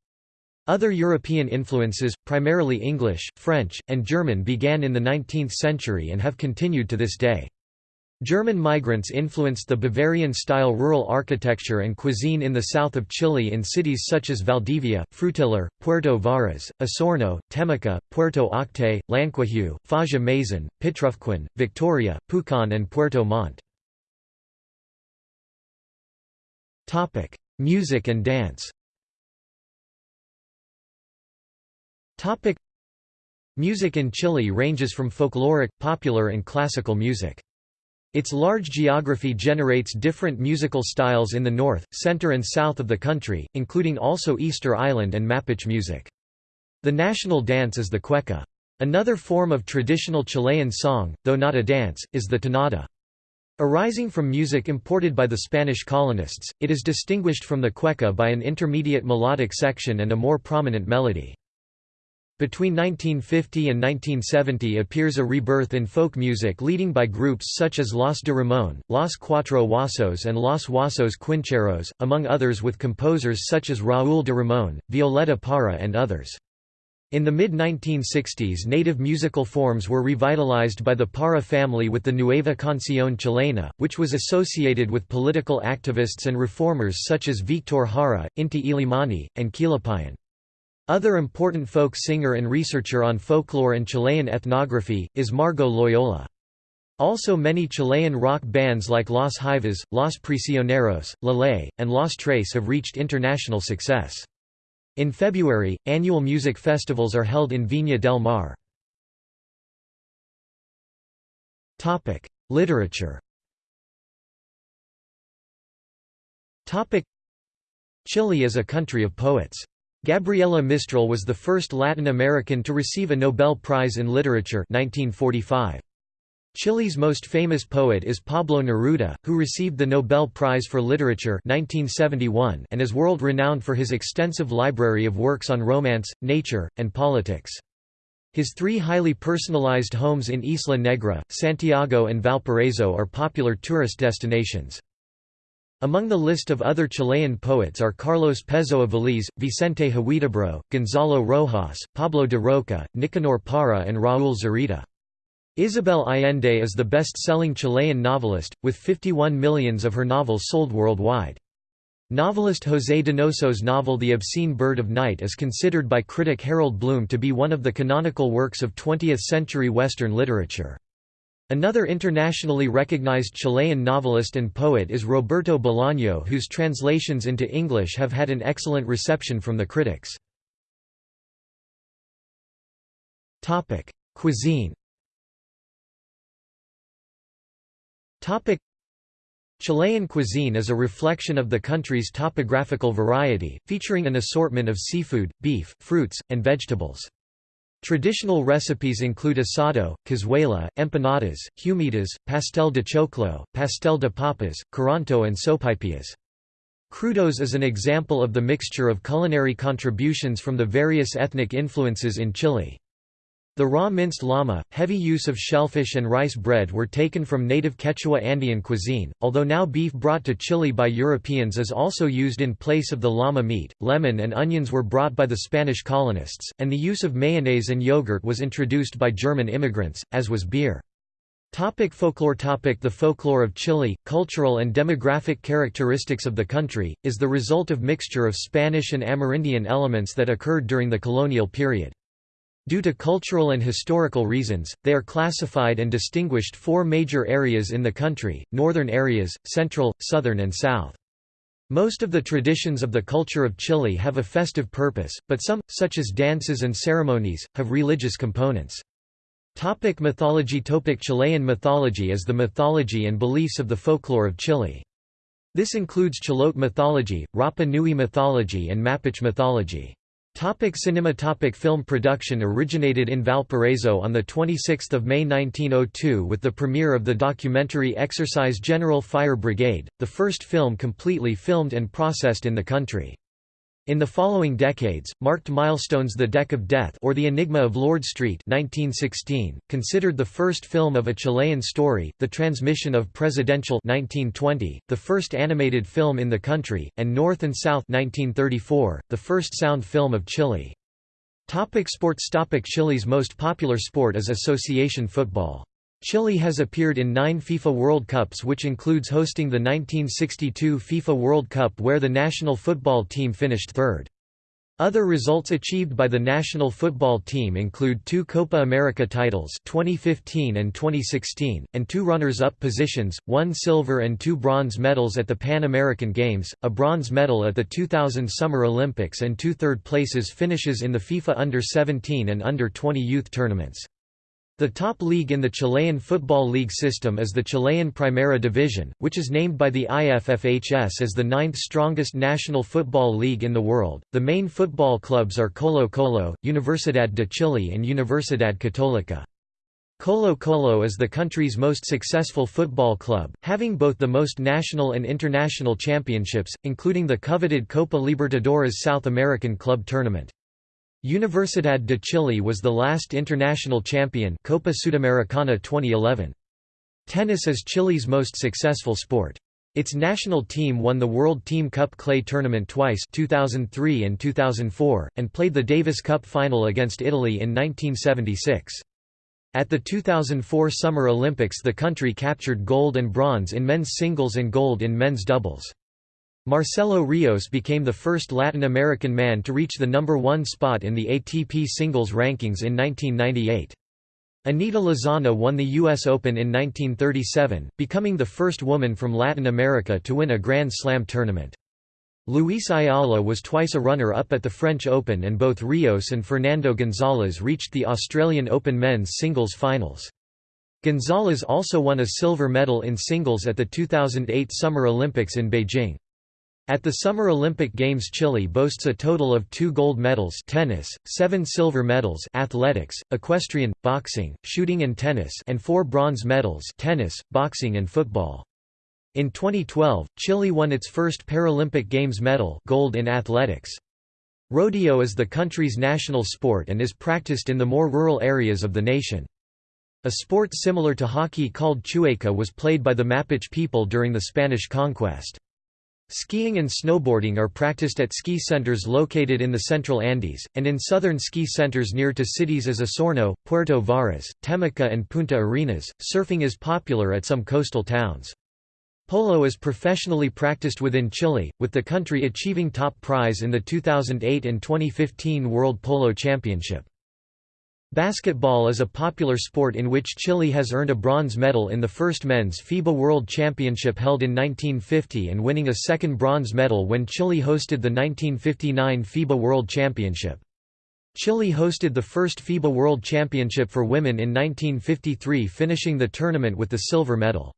Speaker 1: Other European influences, primarily English, French, and German began in the 19th century and have continued to this day. German migrants influenced the Bavarian-style rural architecture and cuisine in the south of Chile in cities such as Valdivia, Frutillar, Puerto Varas, Osorno, Temuco, Puerto Octay, Llanquihue, Faja Maisan, Pitrufquén, Victoria, Pucón and Puerto Montt. Music and dance Music in Chile ranges from folkloric, popular and classical music. Its large geography generates different musical styles in the north, center and south of the country, including also Easter Island and Mapuche music. The national dance is the cueca. Another form of traditional Chilean song, though not a dance, is the tonada. Arising from music imported by the Spanish colonists, it is distinguished from the cueca by an intermediate melodic section and a more prominent melody. Between 1950 and 1970 appears a rebirth in folk music leading by groups such as Los de Ramon, Los Cuatro Huasos and Los Huasos Quincheros, among others with composers such as Raúl de Ramon, Violeta Parra and others. In the mid-1960s native musical forms were revitalized by the Parra family with the Nueva Canción Chilena, which was associated with political activists and reformers such as Victor Jara, Inti Illimani, and Quilapayún. Other important folk singer and researcher on folklore and Chilean ethnography, is Margot Loyola. Also many Chilean rock bands like Los Jaivas, Los Prisioneros, La Ley, and Los Tres have reached international success. In February, annual music festivals are held in Viña del Mar. Literature Chile is a country of poets. Gabriela Mistral was the first Latin American to receive a Nobel Prize in Literature 1945. Chile's most famous poet is Pablo Neruda, who received the Nobel Prize for Literature 1971 and is world-renowned for his extensive library of works on romance, nature, and politics. His three highly personalized homes in Isla Negra, Santiago and Valparaiso are popular tourist destinations. Among the list of other Chilean poets are Carlos Pezoa Véliz, Vicente Huidobro, Gonzalo Rojas, Pablo de Rokha, Nicanor Parra and Raúl Zurita. Isabel Allende is the best-selling Chilean novelist, with 51 millions of her novels sold worldwide. Novelist José Donoso's novel The Obscene Bird of Night is considered by critic Harold Bloom to be one of the canonical works of 20th-century Western literature. Another internationally recognized Chilean novelist and poet is Roberto Bolaño whose translations into English have had an excellent reception from the critics. Cuisine Chilean cuisine is a reflection of the country's topographical variety, featuring an assortment of seafood, beef, fruits, and vegetables. Traditional recipes include asado, cazuela, empanadas, humitas, pastel de choclo, pastel de papas, curanto and sopaipillas. Crudos is an example of the mixture of culinary contributions from the various ethnic influences in Chile. The raw minced llama, heavy use of shellfish and rice bread were taken from native Quechua Andean cuisine, although now beef brought to Chile by Europeans is also used in place of the llama meat. Lemon and onions were brought by the Spanish colonists, and the use of mayonnaise and yogurt was introduced by German immigrants, as was beer. Topic folklore topic The folklore of Chile, cultural and demographic characteristics of the country, is the result of mixture of Spanish and Amerindian elements that occurred during the colonial period. Due to cultural and historical reasons, they are classified and distinguished four major areas in the country, northern areas, central, southern and south. Most of the traditions of the culture of Chile have a festive purpose, but some, such as dances and ceremonies, have religious components. Topic mythology Topic Chilean mythology is the mythology and beliefs of the folklore of Chile. This includes Chilote mythology, Rapa Nui mythology and Mapuche mythology. Topic cinema Topic Film production originated in Valparaiso on 26 May 1902 with the premiere of the documentary Exercise General Fire Brigade, the first film completely filmed and processed in the country. In the following decades, marked milestones The Deck of Death or The Enigma of Lord Street 1916, considered the first film of a Chilean story, The Transmission of Presidential 1920, the first animated film in the country, and North and South 1934, the first sound film of Chile. Topic sports Topic Chile's most popular sport is association football. Chile has appeared in nine FIFA World Cups which includes hosting the 1962 FIFA World Cup where the national football team finished third. Other results achieved by the national football team include two Copa America titles 2015 and 2016, and two runners-up positions, one silver and two bronze medals at the Pan American Games, a bronze medal at the 2000 Summer Olympics and two third places finishes in the FIFA Under-17 and Under-20 youth tournaments. The top league in the Chilean Football League system is the Chilean Primera Division, which is named by the IFFHS as the ninth strongest national football league in the world. The main football clubs are Colo Colo, Universidad de Chile, and Universidad Católica. Colo Colo is the country's most successful football club, having both the most national and international championships, including the coveted Copa Libertadores South American Club Tournament. Universidad de Chile was the last international champion Copa Sudamericana 2011. Tennis is Chile's most successful sport. Its national team won the World Team Cup clay tournament twice 2003 and 2004, and played the Davis Cup final against Italy in 1976. At the 2004 Summer Olympics the country captured gold and bronze in men's singles and gold in men's doubles. Marcelo Rios became the first Latin American man to reach the number one spot in the ATP singles rankings in 1998. Anita Lizana won the U.S. Open in 1937, becoming the first woman from Latin America to win a Grand Slam tournament. Luis Ayala was twice a runner-up at the French Open and both Rios and Fernando Gonzalez reached the Australian Open men's singles finals. Gonzalez also won a silver medal in singles at the 2008 Summer Olympics in Beijing. At the Summer Olympic Games Chile boasts a total of two gold medals tennis, seven silver medals athletics, equestrian, boxing, shooting and tennis and four bronze medals tennis, boxing and football. In 2012, Chile won its first Paralympic Games medal gold in athletics. Rodeo is the country's national sport and is practiced in the more rural areas of the nation. A sport similar to hockey called chueca was played by the Mapuche people during the Spanish conquest. Skiing and snowboarding are practiced at ski centers located in the central Andes, and in southern ski centers near to cities as Osorno, Puerto Varas, Temuco and Punta Arenas. Surfing is popular at some coastal towns. Polo is professionally practiced within Chile, with the country achieving top prize in the 2008 and 2015 World Polo Championship. Basketball is a popular sport in which Chile has earned a bronze medal in the first men's FIBA World Championship held in 1950 and winning a second bronze medal when Chile hosted the 1959 FIBA World Championship. Chile hosted the first FIBA World Championship for women in 1953 finishing the tournament with the silver medal.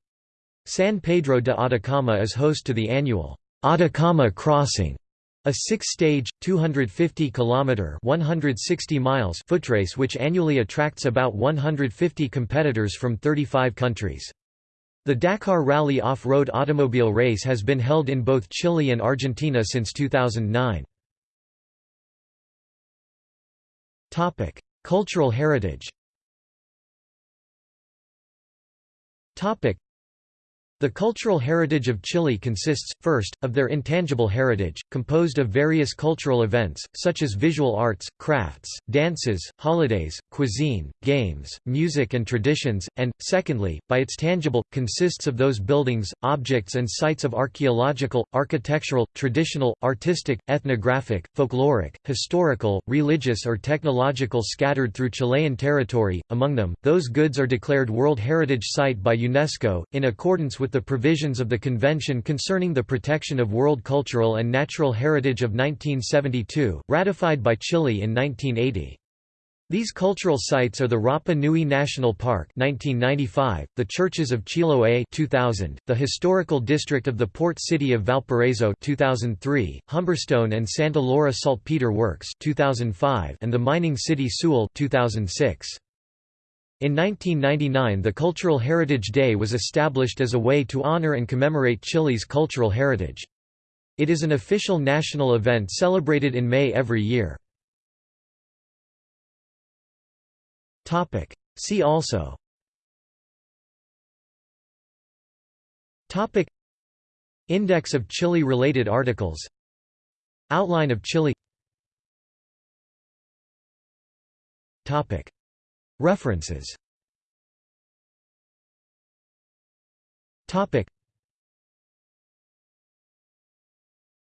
Speaker 1: San Pedro de Atacama is host to the annual Atacama Crossing a six-stage, 250-kilometer (160 miles) footrace which annually attracts about 150 competitors from 35 countries. The Dakar Rally off-road automobile race has been held in both Chile and Argentina since 2009. Topic: Cultural heritage. Topic: the cultural heritage of Chile consists, first, of their intangible heritage, composed of various cultural events, such as visual arts, crafts, dances, holidays, cuisine, games, music and traditions, and, secondly, by its tangible, consists of those buildings, objects and sites of archaeological, architectural, traditional, artistic, ethnographic, folkloric, historical, religious or technological scattered through Chilean territory, among them, those goods are declared World Heritage Site by UNESCO, in accordance with the provisions of the Convention Concerning the Protection of World Cultural and Natural Heritage of 1972, ratified by Chile in 1980. These cultural sites are the Rapa Nui National Park 1995, the Churches of Chiloé 2000, the Historical District of the Port City of Valparaiso 2003, Humberstone and Santa Laura Saltpeter Works 2005, and the Mining City Sewell 2006. In 1999 the Cultural Heritage Day was established as a way to honor and commemorate Chile's cultural heritage. It is an official national event celebrated in May every year. See also Topic Index of Chile-related articles Outline of Chile Topic References Topic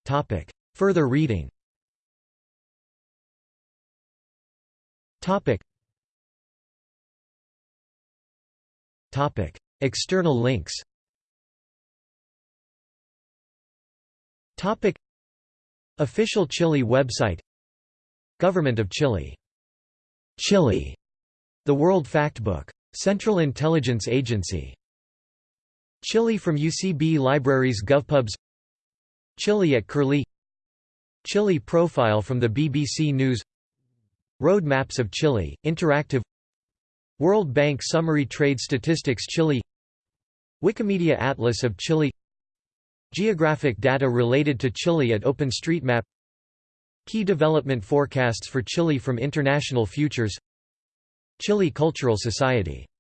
Speaker 1: Topic Further reading Topic Topic. External links Topic. Official Chile website Government of Chile. Chile. The World Factbook. Central Intelligence Agency. Chile from UCB Libraries GovPubs. Chile at Curlie. Chile profile from the BBC News. Road Maps of Chile, interactive. World Bank Summary Trade Statistics Chile Wikimedia Atlas of Chile Geographic data related to Chile at OpenStreetMap. Key development forecasts for Chile from International Futures Chile Cultural Society